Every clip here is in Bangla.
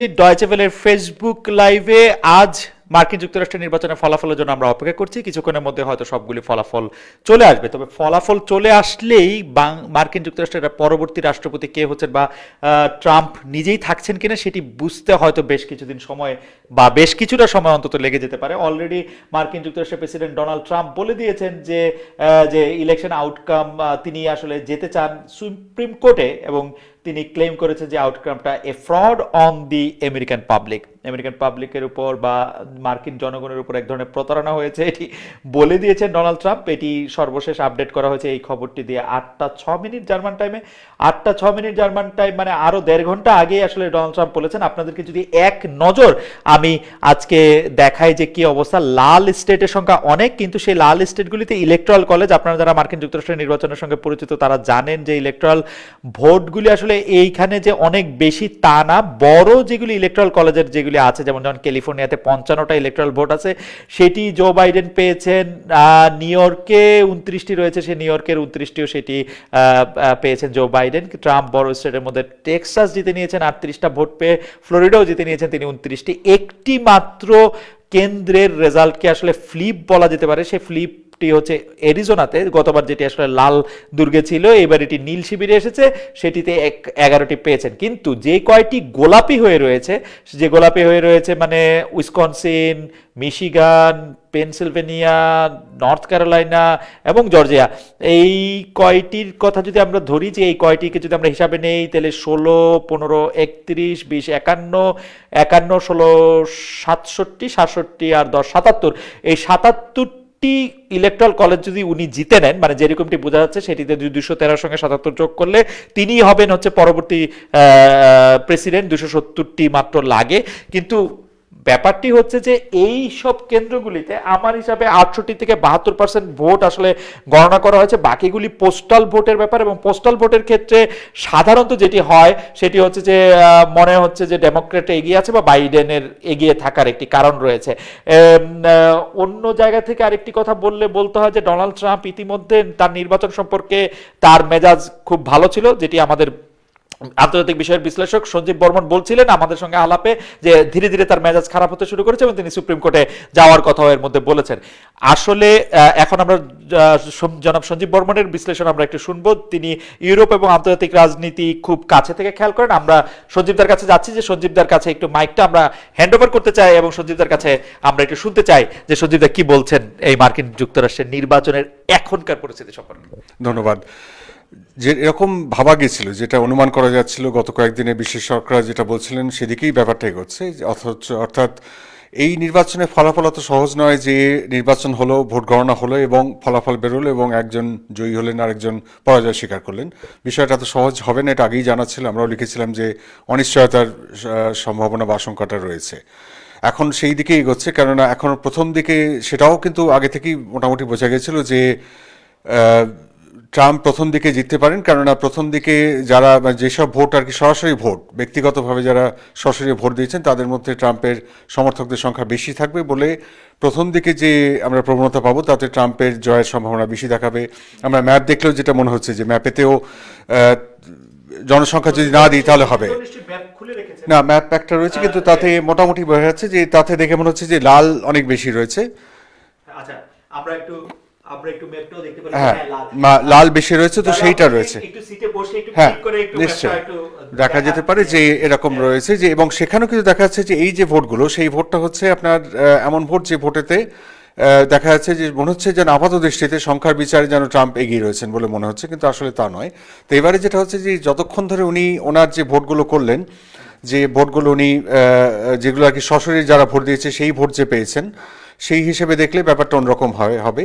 ডয়চেভেলের ফেসবুক লাইভে আজ মার্কিন যুক্তরাষ্ট্রের নির্বাচনের ফলাফলের জন্য আমরা অপেক্ষা করছি। কিছুক্ষণের মধ্যে হয়তো সবগুলি ফলাফল চলে আসবে। তবে ফলাফল চলে আসলেই মার্কিন যুক্তরাষ্ট্রের পরবর্তী রাষ্ট্রপতি কে হচ্ছেন বা ট্রাম্প নিজেই থাকছেন কিনা সেটি বুঝতে হয়তো বেশ কিছুদিন সময় বা বেশ কিছুটা সময় অন্তত লেগে যেতে পারে। অলরেডি মার্কিন যুক্তরাষ্ট্রের প্রেসিডেন্ট ডোনাল্ড ট্রাম্প বলে দিয়েছেন যে যে ইলেকশন আউটকাম তিনি আসলে যেতে চান সুপ্রিম কোর্টে এবং তিনি ক্লেম করেছেন যে আউটকামটা a fraud on the American public American পাবলিকের উপর বা মার্কিন জনগণের উপর এক ধরনের প্রতারণা হয়েছে, এটি বলে দিয়েছেন ডোনাল্ড ট্রাম্প। এটি সর্বশেষ আপডেট করা হয়েছে এই খবরটি দিয়ে আটটা ছ মিনিট জার্মান টাইমে আটটা ছ মিনিট জার্মান টাইম মানে আরও দেড় ঘণ্টা আগেই আসলে ডোনাল্ড ট্রাম্প বলেছেন, আপনাদেরকে যদি এক নজর আমি আজকে দেখাই যে কি অবস্থা, লাল স্টেটের সংখ্যা অনেক, কিন্তু সেই লাল স্টেটগুলিতে ইলেকট্রাল কলেজ আপনারা যারা মার্কিন যুক্তরাষ্ট্রের নির্বাচনের সঙ্গে পরিচিত, তারা জানেন যে ইলেকট্রাল ভোটগুলি আসলে এইখানে যে অনেক বেশি তা না, বড় যেগুলি ইলেকট্রাল কলেজের যেগুলি আছে, যেমন যেমন ক্যালিফোর্নিয়াতে পঞ্চান্নটা ইলেকট্রাল ভোট আছে, সেটি জো বাইডেন পেয়েছেন নিউ ইয়র্কে উনত্রিশটি রয়েছে, সে নিউ ইয়র্কের উনত্রিশটিও সেটি পেয়েছেন জো বাইডেন ট্রাম্প বড় স্টেটের মধ্যে টেক্সাস জিতে নিয়েছেন আটত্রিশটা ভোট পেয়ে ফ্লোরিডাও জিতে নিয়েছেন তিনি উনত্রিশটি। একটি মাত্র কেন্দ্রের রেজাল্টকে আসলে ফ্লিপ বলা যেতে পারে। সে ফ্লিপটি হচ্ছে এরিজোনাতে। গতবার যেটি আসলে লাল দুর্গে ছিল, এবার এটি নীল শিবিরে এসেছে। সেটিতে এক, এগারোটি পেয়েছেন। কিন্তু যে কয়টি গোলাপি হয়ে রয়েছে যে গোলাপি হয়ে রয়েছে মানে Wisconsin, Michigan Pennsylvania, North Carolina এবং জর্জিয়া। এই কয়টির কথা যদি আমরা ধরি যে এই কয়টিকে যদি আমরা হিসাবে নেই, তাহলে ষোলো, পনেরো, একত্রিশ, বিশ, একান্ন একান্ন, ষোলো, সাতষট্টি সাতষট্টি আর দশ, সাতাত্তর। এই সাতাত্তরটি ইলেকট্রাল কলেজ যদি উনি জিতে নেন মানে যেরকমটি বোঝা যাচ্ছে সেটিতে দুশো তেরোর সঙ্গে সাতাত্তর যোগ করলে তিনিই হবেন হচ্ছে পরবর্তী প্রেসিডেন্ট। দুশো সত্তরটি মাত্র লাগে। কিন্তু ব্যাপারটি হচ্ছে যে এই সব কেন্দ্রগুলিতে আমার হিসাবে আটষট্টি থেকে বাহাত্তর পার্সেন্ট ভোট আসলে গণনা করা হয়েছে। বাকিগুলি পোস্টাল ভোটের ব্যাপার এবং পোস্টাল ভোটের ক্ষেত্রে সাধারণত যেটি হয়, সেটি হচ্ছে যে মনে হচ্ছে যে ডেমোক্রেট এগিয়ে আছে বা বাইডেনের এগিয়ে থাকার একটি কারণ রয়েছে। অন্য জায়গা থেকে আরেকটি কথা বললে বলতে হয় যে ডোনাল্ড ট্রাম্প ইতিমধ্যে তার নির্বাচন সম্পর্কে তার মেজাজ খুব ভালো ছিল, যেটি আমাদের আন্তর্জাতিক বিষয়ের বিশ্লেষক সঞ্জীব বর্মন বলছিলেন, আমাদের সঙ্গে আলাপে যে ধীরে ধীরে তার মেজাজ খারাপ হতে শুরু করেছে এবং তিনি সুপ্রিম কোর্টে যাওয়ার কথাও এর মধ্যে বলেছেন। আসলে এখন আমরা জনাব সঞ্জীব বর্মনের বিশ্লেষণ আমরা একটু শুনব। তিনি ইউরোপ এবং আন্তর্জাতিক রাজনীতি খুব কাছে থেকে খেয়াল করেন। আমরা সঞ্জীবদার কাছে যাচ্ছি যে সঞ্জীবদার কাছে একটু মাইকটা আমরা হ্যান্ড ওভার করতে চাই এবং সঞ্জীবদার কাছে আমরা একটু শুনতে চাই যে সঞ্জীবদা কি বলছেন এই মার্কিন যুক্তরাষ্ট্রের নির্বাচনের এখনকার পরিস্থিতি সম্পর্কে। ধন্যবাদ। যে এরকম ভাবা গেছিল যেটা অনুমান করা যাচ্ছিল, গত কয়েকদিনে বিশেষজ্ঞরা যেটা বলছিলেন, সেদিকেই ব্যাপারটা এগোচ্ছে। অথচ অর্থাৎ এই নির্বাচনের ফলাফল অত সহজ নয় যে নির্বাচন হলো, ভোট গণনা হলো এবং ফলাফল বেরোলো এবং একজন জয়ী হলেন আরেকজন পরাজয় স্বীকার করলেন। বিষয়টা এত সহজ হবে না, এটা আগেই জানা ছিল। আমরাও লিখেছিলাম যে অনিশ্চয়তার সম্ভাবনা বা আশঙ্কাটা রয়েছে। এখন সেই দিকে এগোচ্ছে, কেননা এখন প্রথম দিকে সেটাও কিন্তু আগে থেকেই মোটামুটি বোঝা গেছিল যে ট্রাম্প প্রথম দিকে জিততে পারেন, কেননা প্রথম দিকে যারা যেসব ভোট আর কি সরাসরি ভোট, ব্যক্তিগতভাবে যারা সরাসরি ভোট দিয়েছেন, তাদের মধ্যে ট্রাম্পের সমর্থকদের সংখ্যা বেশি থাকবে বলে প্রথম দিকে যে আমরা প্রবণতা পাবো, তাতে ট্রাম্পের জয়ের সম্ভাবনা বেশি দেখাবে। আমরা ম্যাপ দেখলেও যেটা মনে হচ্ছে যে ম্যাপেতেও জনসংখ্যা যদি না দিই তাহলে হবে। না, ম্যাপ একটা রয়েছে, কিন্তু তাতে মোটামুটি বোঝা যাচ্ছে যে তাতে দেখে মনে হচ্ছে যে লাল অনেক বেশি রয়েছে। আচ্ছা আমরা একটু আমরা একটু ম্যাপটাও দেখতে পারি হ্যাঁ হ্যাঁ, লাল। বেশি রয়েছে তো সেইটা রয়েছে। একটু সিটে বসে একটু হ্যাঁ ক্লিক করে একটু নিশ্চয় দেখা যেতে পারে যে এরকম রয়েছে যে এবং সেখানেও কিন্তু দেখা যাচ্ছে যে এই যে ভোটগুলো সেই ভোটটা হচ্ছে আপনার এমন ভোট যে ভোটেতে দেখা যাচ্ছে যে মনে হচ্ছে যেন আপাত দৃষ্টিতে সংখ্যার বিচারে যেন ট্রাম্প এগিয়ে রয়েছেন বলে মনে হচ্ছে কিন্তু আসলে তা নয়। তো এবারে যেটা হচ্ছে যে যতক্ষণ ধরে উনি ওনার যে ভোটগুলো করলেন যে ভোটগুলো উনি যেগুলো আর কি সশরীরে যারা ভোট দিয়েছে সেই ভোট যে পেয়েছেন সেই হিসেবে দেখলে ব্যাপারটা অন্যরকম হবে হবে।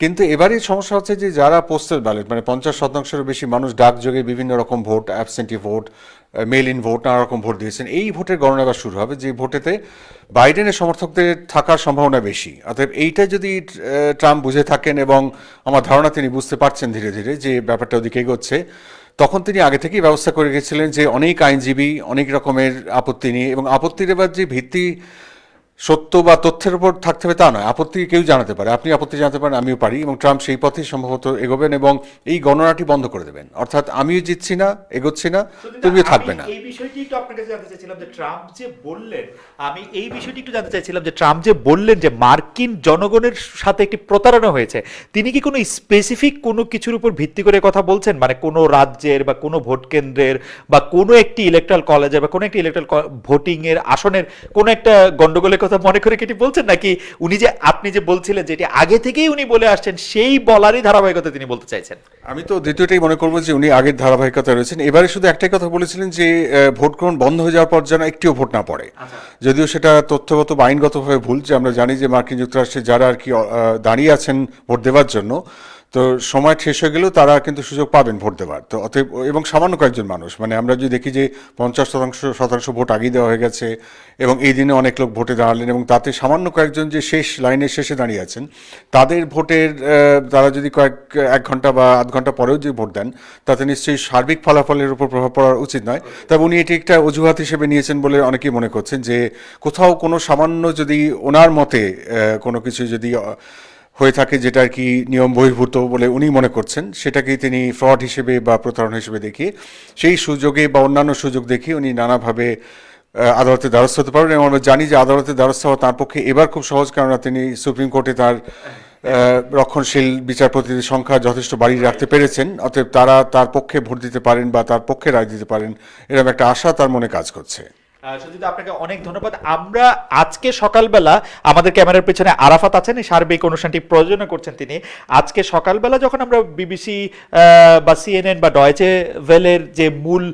কিন্তু এবারে সমস্যা হচ্ছে যে যারা পোস্টাল ব্যালট মানে পঞ্চাশ শতাংশেরও বেশি মানুষ ডাকযোগে বিভিন্ন রকম vote absentee vote mail in vote নানা রকম ভোট দিয়েছেন, এই ভোটের গণনা এবার শুরু হবে, যে ভোটেতে বাইডেনের সমর্থকদের থাকার সম্ভাবনা বেশি। অতএব এইটা যদি ট্রাম্প বুঝে থাকেন এবং আমার ধারণা তিনি বুঝতে পারছেন ধীরে ধীরে যে ব্যাপারটা ওদিকে এগোচ্ছে, তখন তিনি আগে থেকেই ব্যবস্থা করে গেছিলেন যে অনেক আইনজীবী অনেক রকমের আপত্তি নিয়ে এবং আপত্তির এবার যে ভিত্তি সত্য বা তথ্যের উপর থাকতে হবে তা নয়। আপত্তি কেউ জানাতে পারে। আপনি আপত্তি জানাতে পারেন আমিও পারি এবং ট্রাম্প সেই পথেই সম্ভবত এগোবেন এবং এই গণনাটি বন্ধ করে দেবেন। অর্থাৎ আমিও জিতছি না এগোচ্ছি না তুমিও থাকবে না। এই বিষয়টি একটু আপনার কাছে জানতে চাইছিলাম যে ট্রাম্প যে বললেন আমি এই বিষয়টি একটু জানতে চাইছিলাম যে ট্রাম্প যে বললেন যে মার্কিন জনগণের সাথে একটি প্রতারণা হয়েছে তিনি কি কোনো স্পেসিফিক কোনো কিছুর উপর ভিত্তি করে কথা বলছেন? মানে কোনো রাজ্যের বা কোনো ভোট কেন্দ্রের বা কোনো একটি ইলেকট্রাল কলেজের বা কোনো একটি ইলেকট্রাল ভোটিং এর আসনের কোনো একটা গন্ডগোলের কথা মনে করে কি বলছেন? নাকি উনি যে আপনি যে বলছিলেন যে এটি আগে থেকেই উনি বলে আসছেন সেই বলারই ধারাবাহিকতা তিনি বলতে চাইছেন? আমি তো দ্বিতীয়টাই মনে করব যে উনি আগের ধারাবাহিকতা রয়েছেন। এবারে শুধু একটাই কথা বলেছিলেন যে ভোট গ্রহণ বন্ধ হয়ে যাওয়ার পর যেন একটিও ভোট না পড়ে। যদিও সেটা তথ্যগত বা আইনগতভাবে ভুল যে আমরা জানি যে মার্কিন যুক্তরাষ্ট্রে যারা আর কি দাঁড়িয়ে আছেন ভোট দেওয়ার জন্য তো সময় শেষ হয়ে গেলেও তারা কিন্তু সুযোগ পাবেন ভোট দেওয়ার তো অতএব, এবং সামান্য কয়েকজন মানুষ মানে আমরা যদি দেখি যে পঞ্চাশ শতাংশ শতাংশ ভোট আগেই দেওয়া হয়ে গেছে, এবং এই দিনে অনেক লোক ভোটে দাঁড়ালেন, এবং তাতে সামান্য কয়েকজন যে শেষ লাইনের শেষে দাঁড়িয়ে আছেন, তাদের ভোটের তারা যদি কয়েক, এক ঘণ্টা বা আধ ঘণ্টা পরেও যদি ভোট দেন, তাতে নিশ্চয়ই সার্বিক ফলাফলের উপর প্রভাব পড়া উচিত নয়। তবে উনি এটি একটা অজুহাত হিসেবে নিয়েছেন বলে অনেকেই মনে করছেন যে কোথাও কোনো সামান্য যদি ওনার মতে কোনো কিছু যদি হয়ে থাকে যেটা আর কি নিয়ম বহির্ভূত বলে উনি মনে করছেন, সেটাকেই তিনি ফ্রড হিসেবে বা প্রতারণা হিসেবে দেখিয়ে, সেই সুযোগে বা অন্যান্য সুযোগ দেখিয়ে উনি নানাভাবে আদালতে দ্বারস্থ হতে পারবেন এবং আমরা জানি যে আদালতে দ্বারস্থ হওয়া তার পক্ষে এবার খুব সহজ কেননা তিনি সুপ্রিম কোর্টে তার রক্ষণশীল বিচারপতিদের সংখ্যা যথেষ্ট বাড়িয়ে রাখতে পেরেছেন, অতএব তারা তার পক্ষে ভোট দিতে পারেন বা তার পক্ষে রায় দিতে পারেন, এরকম একটা আশা তার মনে কাজ করছে। সজিত আপনাকে অনেক ধন্যবাদ, আমরা আজকে সকালবেলা আমাদের ক্যামেরার পেছনে আরাফাত আছেন সার্বিক অনুষ্ঠানটি প্রয়োজনে করছেন তিনি। আজকে সকালবেলা যখন আমরা বিবিসি বা সিএনএন বা ডয়েচে ভেলের যে মূল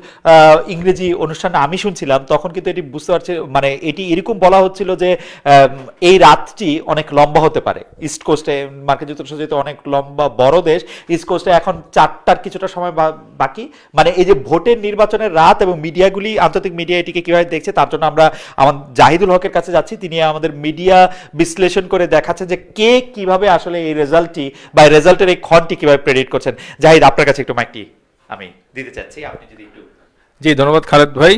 ইংরেজি অনুষ্ঠান আমি শুনছিলাম, তখন কিন্তু এটি বুঝতে পারছি মানে এটি এরকম বলা হচ্ছিল যে এই রাতটি অনেক লম্বা হতে পারে। ইস্ট কোস্টে, মার্কিন যুক্তরাষ্ট্র যেহেতু অনেক লম্বা, বড় দেশ, ইস্ট কোস্টে এখন চারটার কিছুটা সময় বাকি। মানে এই যে ভোটের নির্বাচনের রাত এবং মিডিয়াগুলি, আন্তর্জাতিক মিডিয়া এটিকে কীভাবে দেখছে তার জন্য আমরা আমার জাহিদুল হকের কাছে যাচ্ছি। তিনি আমাদের মিডিয়া বিশ্লেষণ করে দেখাচ্ছে যে কে কীভাবে আসলে এই রেজাল্টটি বা রেজাল্টের এই ক্ষণটি কীভাবে প্রেডিক্ট করছেন। জাহিদ আপনার কাছে একটু মাইকটি আমি দিতে চাচ্ছি। আপনি যদি একটু জি ধন্যবাদ খালেদ ভাই।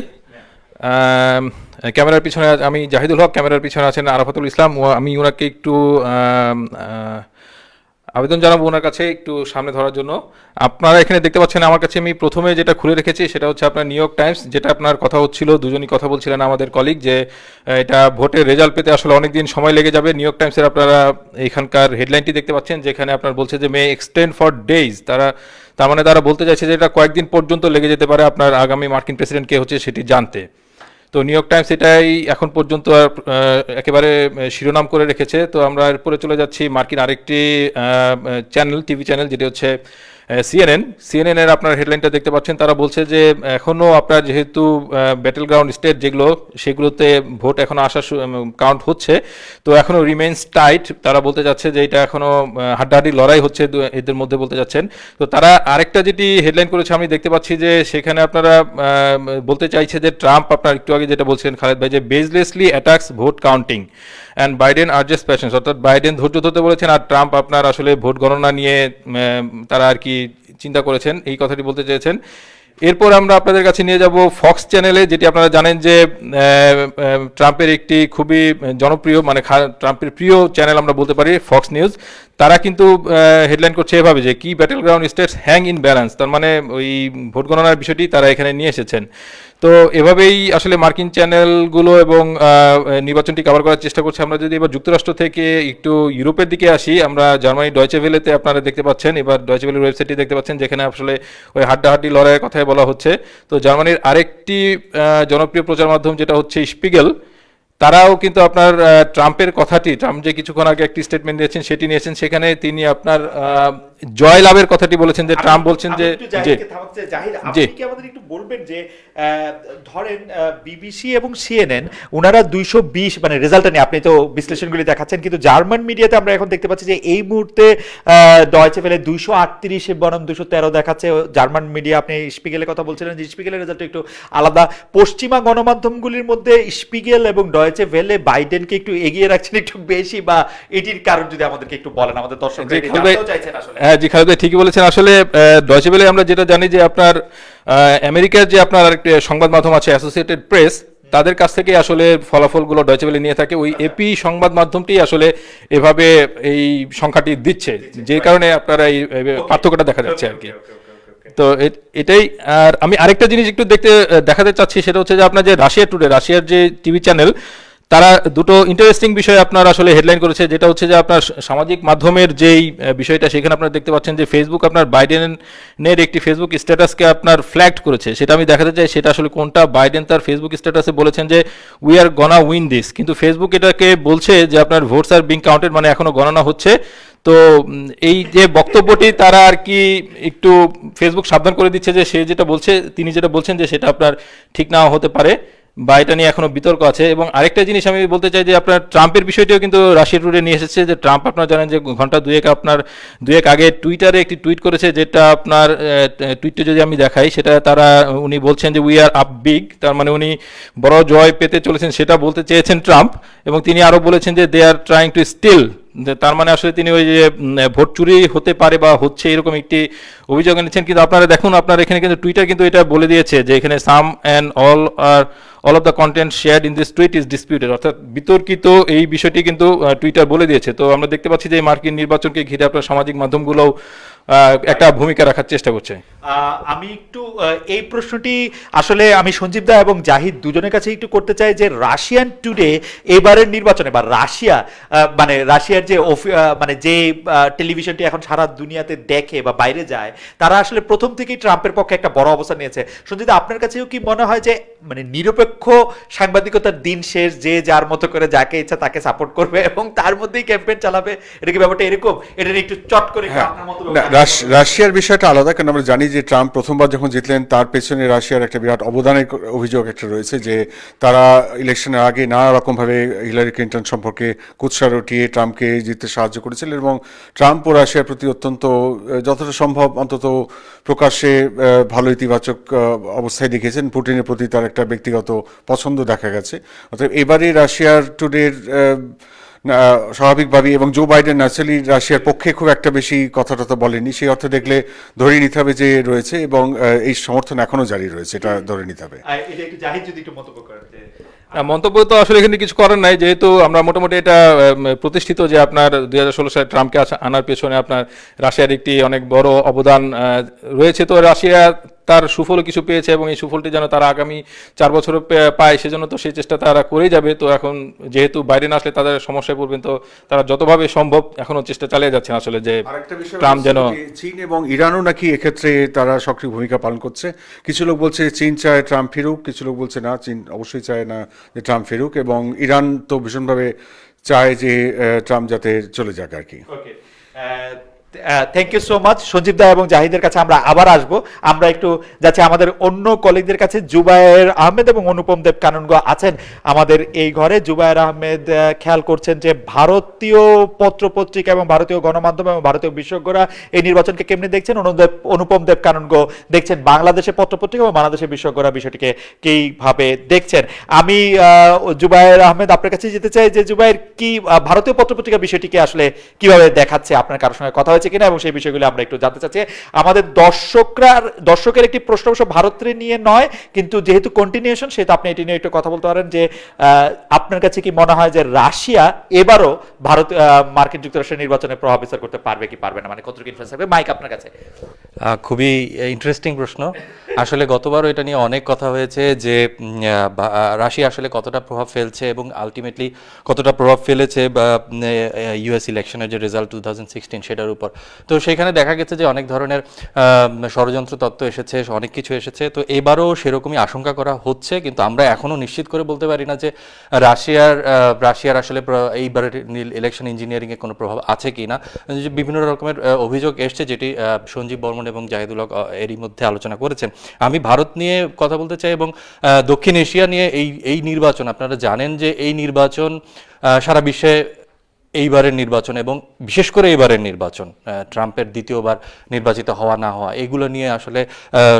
ক্যামেরার পিছনে আমি জাহিদুল হক ক্যামেরার পিছনে আছেন আরাফাতুল ইসলাম। আমি ওনাকে একটু আহ, আবেদন জানাব ওনার কাছে একটু সামনে ধরার জন্য। আপনারা এখানে দেখতে পাচ্ছেন, আমার কাছে আমি প্রথমে যেটা খুলে রেখেছি সেটা হচ্ছে আপনার নিউ টাইমস যেটা আপনার কথা হচ্ছিল, দুজনই কথা বলছিলেন আমাদের কলিগ যে এটা ভোটের রেজাল্ট পেতে আসলে অনেক দিন সময় লেগে যাবে। নিউ টাইমসের আপনারা এখানকার হেডলাইনটি দেখতে পাচ্ছেন, যেখানে আপনার বলছে যে মে এক্সটেন্ড ফর ডেইজ তারা, তার মানে তারা বলতে চাইছে যে, এটা কয়েকদিন পর্যন্ত লেগে যেতে পারে আপনার আগামী মার্কিন প্রেসিডেন্ট কে হচ্ছে সেটি জানতে। তো নিউ ইয়র্ক টাইমস এটাই এখন পর্যন্ত একেবারে শিরোনাম করে রেখেছে। তো আমরা এরপরে চলে যাচ্ছি মার্কিন আরেকটি চ্যানেল টিভি চ্যানেল যেটি হচ্ছে সিএনএন সিএনএন এর আপনার হেডলাইনটা দেখতে পাচ্ছেন, তারা বলছে যে এখনও আপনার যেহেতু ব্যাটেল গ্রাউন্ড স্টেট যেগুলো, সেগুলোতে ভোট এখনও আসা কাউন্ট হচ্ছে, তো এখনও রিমেন্স টাইট তারা বলতে যাচ্ছে যে এটা এখনও হাড্ডাহাড্ডি লড়াই হচ্ছে এদের মধ্যে বলতে যাচ্ছেন। তো তারা আরেকটা যেটি হেডলাইন করেছে, আমি দেখতে পাচ্ছি যে সেখানে আপনারা বলতে চাইছে যে ট্রাম্প, আপনার একটু আগে যেটা বলছিলেন খালেদ ভাই, যে baselessly attacks vote counting and Biden R just patience অর্থাৎ বাইডেন ধৈর্য ধরতে বলেছেন আর ট্রাম্প আপনার আসলে ভোট গণনা নিয়ে তারা আর কি চিন্তা করেছেন, এই কথাটি বলতে চেয়েছেন। এরপর আমরা আপনাদের কাছে নিয়ে যাব ফক্স চ্যানেলে যেটি আপনারা জানেন যে ট্রাম্পের একটি খুবই জনপ্রিয় মানে ট্রাম্পের প্রিয় চ্যানেল আমরা বলতে পারি ফক্স নিউজ তারা কিন্তু হেডলাইন করছে এভাবে যে, কি battleground states hang in balance তার মানে ওই ভোট গণনার বিষয়টি তারা এখানে নিয়ে এসেছেন। তো এভাবেই আসলে মার্কিন চ্যানেলগুলো এবং নির্বাচনটি কভার করার চেষ্টা করছে। আমরা যদি এবার যুক্তরাষ্ট্র থেকে একটু ইউরোপের দিকে আসি, আমরা জার্মানি ডয়চেভেলেতে আপনারা দেখতে পাচ্ছেন। এবার ডয়চে ভেলের ওয়েবসাইটটি দেখতে পাচ্ছেন, যেখানে আসলে ওই হাড্ডাহাড্ডি লড়াইয়ের কথাই বলা হচ্ছে। তো জার্মানির আরেকটি জনপ্রিয় প্রচার মাধ্যম যেটা হচ্ছে স্পিগেল তারাও কিন্তু আপনার ট্রাম্পের কথাটি ট্রাম্প যে কিছুক্ষণ আগে একটি স্টেটমেন্ট দিয়েছেন সেটি নিয়েছেন সেখানে তিনি আপনার জয় লাভের কথাটি বলেছেন যে ট্রাম্প বলছেন যে জি। কি আমাদের একটু বলবেন যে ধরেন বিবিসি এবং সিএনএন ওনারা দুইশো বিশ মানে রেজাল্টটা নিয়ে আপনি তো বিশ্লেষণগুলি দেখাচ্ছেন কিন্তু জার্মান মিডিয়াতে আমরা এখন দেখতে পাচ্ছি যে এই মুহূর্তে ডয়চে ফেলে দুইশো আটত্রিশ বনাম দুশো তেরো দেখাচ্ছে। জার্মান মিডিয়া আপনি স্পিগেলের কথা বলছিলেন যে স্পিগেলের রেজাল্ট একটু আলাদা। পশ্চিমা গণমাধ্যমগুলির মধ্যে স্পিগেল এবং ডয়চে ভেলে বাইডেনকে একটু এগিয়ে রাখছেন একটু বেশি বা এটির কারণ যদি আমাদেরকে একটু বলেন আমাদের দর্শক হ্যাঁ জি খালেদ ঠিকই বলেছেন। আসলে ডয়চে বেলে আমরা যেটা জানি যে আপনার আমেরিকার যে আপনার আরেকটি সংবাদ মাধ্যম আছে অ্যাসোসিয়েটেড প্রেস তাদের কাছ থেকে আসলে ফলাফলগুলো ডয়চেবেলে নিয়ে থাকে। ওই এপি সংবাদ মাধ্যমটি আসলে এভাবে এই সংখ্যাটি দিচ্ছে যে কারণে আপনারা এই এই পার্থক্যটা দেখা যাচ্ছে আর কি। তো এটাই, আর আমি আরেকটা জিনিস একটু দেখতে দেখাতে চাচ্ছি, সেটা হচ্ছে যে আপনার যে রাশিয়া টুডে, রাশিয়ার যে টিভি চ্যানেল, তারা দুটো ইন্টারেস্টিং বিষয় আপনার আসলে হেডলাইন করেছে, যেটা হচ্ছে যে আপনার সামাজিক মাধ্যমের যেই বিষয়টা, সেখানে আপনারা দেখতে পাচ্ছেন যে ফেসবুক আপনার বাইডেনের একটি ফেসবুক স্ট্যাটাসকে আপনার ফ্ল্যাক্ট করেছে। সেটা আমি দেখাতে চাই, সেটা আসলে কোনটা? বাইডেন তার ফেসবুক স্ট্যাটাসে বলেছেন যে we are gonna win this কিন্তু ফেসবুক এটাকে বলছে যে আপনার ভোটস আর বিং কাউন্টেড মানে এখনও গণনা হচ্ছে। তো এই যে বক্তব্যটি তারা আর কি একটু ফেসবুক সাবধান করে দিচ্ছে যে সে যেটা বলছে, তিনি যেটা বলছেন যে সেটা আপনার ঠিক নাও হতে পারে বা এটা নিয়ে এখনও বিতর্ক আছে। এবং আরেকটা জিনিস আমি বলতে চাই যে আপনার ট্রাম্পের বিষয়টিও কিন্তু রাশিয়া টুডে নিয়ে এসেছে যে ট্রাম্প আপনারা জানেন যে ঘণ্টা দুয়েক আপনার, দুয়েক আগে টুইটারে একটি টুইট করেছে যেটা আপনার টুইটটা যদি আমি দেখাই, সেটা তারা, উনি বলছেন যে উই আর আপ বিগ তার মানে উনি বড় জয় পেতে চলেছেন সেটা বলতে চেয়েছেন ট্রাম্প। এবং তিনি আরও বলেছেন যে they are trying to steal তার মানে আসলে তিনি ওই যে ভোট চুরি হতে পারে বা হচ্ছে এরকম একটি অভিযোগ এনেছেন। কিন্তু আপনারা দেখুন, আপনার এখানে কিন্তু টুইটার কিন্তু এটা বলে দিয়েছে যে এখানে some and all or all of the content share in this tweet is disputed অর্থাৎ বিতর্কিত এই বিষয়টি কিন্তু টুইটার বলে দিয়েছে। তো আমরা দেখতে পাচ্ছি যে মার্কিন নির্বাচনকে ঘিরে আপনার সামাজিক মাধ্যমগুলোও একটা ভূমিকা রাখার চেষ্টা করছে। আমি একটু এই প্রশ্নটি আসলে আমি সঞ্জীব দা এবং জাহিদ দুজনের কাছে একটু করতে চাই যে রাশিয়ান টুডে এবারের নির্বাচনে বা রাশিয়া মানে রাশিয়ার যে মানে যে টেলিভিশনটি এখন সারা দুনিয়াতে দেখে বা বাইরে যায় তারা আসলে প্রথম থেকেই ট্রাম্পের পক্ষে একটা বড় অবস্থান নিয়েছে। সঞ্জীব দা আপনার কাছেও কি মনে হয় যে মানে নিরপেক্ষ সাংবাদিকতার দিন শেষ যে যার মতো করে যাকে ইচ্ছা তাকে সাপোর্ট করবে এবং তার মধ্যেই ক্যাম্পেইন চালাবে? এটা কি ব্যাপারটা এরকম? এটা নিয়ে একটু চট করে আপনার মতো হ্যাঁ। না, রাশ- রাশিয়ার বিষয়টা আলাদা, কারণ আমরা জানি যে ট্রাম্প প্রথমবার যখন জিতলেন, তার পেছনে রাশিয়ার একটা বিরাট অবদানের অভিযোগ একটা রয়েছে যে তারা ইলেকশনের আগে নানা রকমভাবে হিলারি ক্লিন্টন সম্পর্কে কুৎসা রটিয়ে ট্রাম্পকে জিততে সাহায্য করেছিলেন এবং ট্রাম্প ও রাশিয়ার প্রতি অত্যন্ত যতটা সম্ভব অন্তত প্রকাশ্যে ভালো ইতিবাচক অবস্থায় দেখেছেন পুটিনের প্রতি তার একটা ব্যক্তিগত পছন্দ দেখা গেছে। অর্থাৎ এবারে রাশিয়ার টুডের স্বাভাবিকভাবেই এবং জো বাইডেন ন্যাচারালি রাশিয়ার পক্ষে খুব একটা বেশি কথা টথা বলেনি সেই অর্থে দেখলে ধরে নিতে হবে যে রয়েছে এবং এই সমর্থন এখনও জারি রয়েছে এটা ধরে নিতে হবে। মন্তব্য তো আসলে এখানে কিছু করার নাই যেহেতু আমরা মোটামুটি এটা প্রতিষ্ঠিত যে আপনার দুই হাজার ষোলো সালে ট্রাম্পকে আসা- আনার পেছনে আপনার রাশিয়ার একটি অনেক বড় অবদান রয়েছে। তো রাশিয়া তার সুফলও কিছু পেয়েছে এবং এই সুফলটি যেন তারা আগামী চার বছর পায় সেজন্য তো সেই চেষ্টা তারা করেই যাবে। তো এখন যেহেতু বাইরে না আসলে তাদের সমস্যায় পড়বেন তো তারা যতভাবে সম্ভব এখনও চেষ্টা চালিয়ে যাচ্ছেন আসলে যে আরেকটা বিষয় ট্রাম্প যেন চীন এবং ইরানও নাকি এক্ষেত্রে তারা সক্রিয় ভূমিকা পালন করছে। কিছু লোক বলছে চীন চায় ট্রাম্প ফিরুক কিছু লোক বলছে না চীন অবশ্যই চায় না যে ট্রাম্প ফিরুক এবং ইরান তো ভীষণভাবে চায় যে ট্রাম্প যাতে চলে যাক আর কি। Okay thank you so much Sanjeev da এবং জাহিদের কাছে আমরা আবার আসব। আমরা একটু যাচ্ছি আমাদের অন্য কলিগদের কাছে, জুবায়ের আহমেদ এবং অনুপম দেব কাননগো আছেন আমাদের এই ঘরে। জুবায়ের আহমেদ খেয়াল করছেন যে ভারতীয় পত্রপত্রিকা এবং ভারতীয় গণমাধ্যম এবং ভারতীয় বিশেষজ্ঞরা এই নির্বাচনকে কেমনি দেখছেন? অনুদেব অনুপম দেব কাননগো দেখছেন বাংলাদেশের পত্রপত্রিকা এবং বাংলাদেশের বিশেষজ্ঞরা বিষয়টিকে কীভাবে দেখছেন? আমি জুবায়ের আহমেদ, আপনার কাছে যেতে চাই যে জুবায়ের কি ভারতীয় পত্রপত্রিকা বিষয়টিকে আসলে কীভাবে দেখাচ্ছে? আপনার কারোর সঙ্গে কথা হয়েছে কিনা এবং সেই বিষয়গুলো আমরা একটু জানতে চাচ্ছি। আমাদের দর্শকরা দর্শকের একটি প্রশ্ন অবশ্য ভারতের নিয়ে নয়, কিন্তু যেহেতু কন্টিনিউশন সেহেতু আপনি এটি নিয়ে একটু কথা বলতে পারেন যে আপনার কাছে কি মনে হয় যে রাশিয়া এবারও ভারত মার্কিন যুক্তরাষ্ট্রের নির্বাচনে প্রভাব বিস্তার করতে পারবে কি পারবে না? মানে কতটুকু ইনফ্লুয়েন্স থাকবে? মাইক আপনার কাছে। খুবই ইন্টারেস্টিং প্রশ্ন। আসলে গতবারও এটা নিয়ে অনেক কথা হয়েছে যে রাশিয়া আসলে কতটা প্রভাব ফেলছে এবং আলটিমেটলি কতটা প্রভাব ফেলেছে বা ইউএস ইলেকশনের যে রেজাল্ট টু সেটার উপর। তো সেখানে দেখা গেছে যে অনেক ধরনের ষড়যন্ত্র তত্ত্ব এসেছে, অনেক কিছু এসেছে। তো এবারও সেরকমই আশঙ্কা করা হচ্ছে, কিন্তু আমরা এখনও নিশ্চিত করে বলতে পারি না যে রাশিয়ার রাশিয়ার আসলে প্র- এইবারের ইলেকশন ইঞ্জিনিয়ারিংয়ে কোনো প্রভাব আছে কি না। বিভিন্ন রকমের অভিযোগ এসছে যেটি সঞ্জীব বর্মন এবং জাহিদুল হক এরই মধ্যে আলোচনা করেছেন। আমি ভারত নিয়ে কথা বলতে চাই এবং দক্ষিণ এশিয়া নিয়ে এই এই নির্বাচন, আপনারা জানেন যে এই নির্বাচন সারা বিশ্বে এইবারের নির্বাচন এবং বিশেষ করে এইবারের নির্বাচন ট্রাম্পের দ্বিতীয়বার নির্বাচিত হওয়া না হওয়া, এগুলো নিয়ে আসলে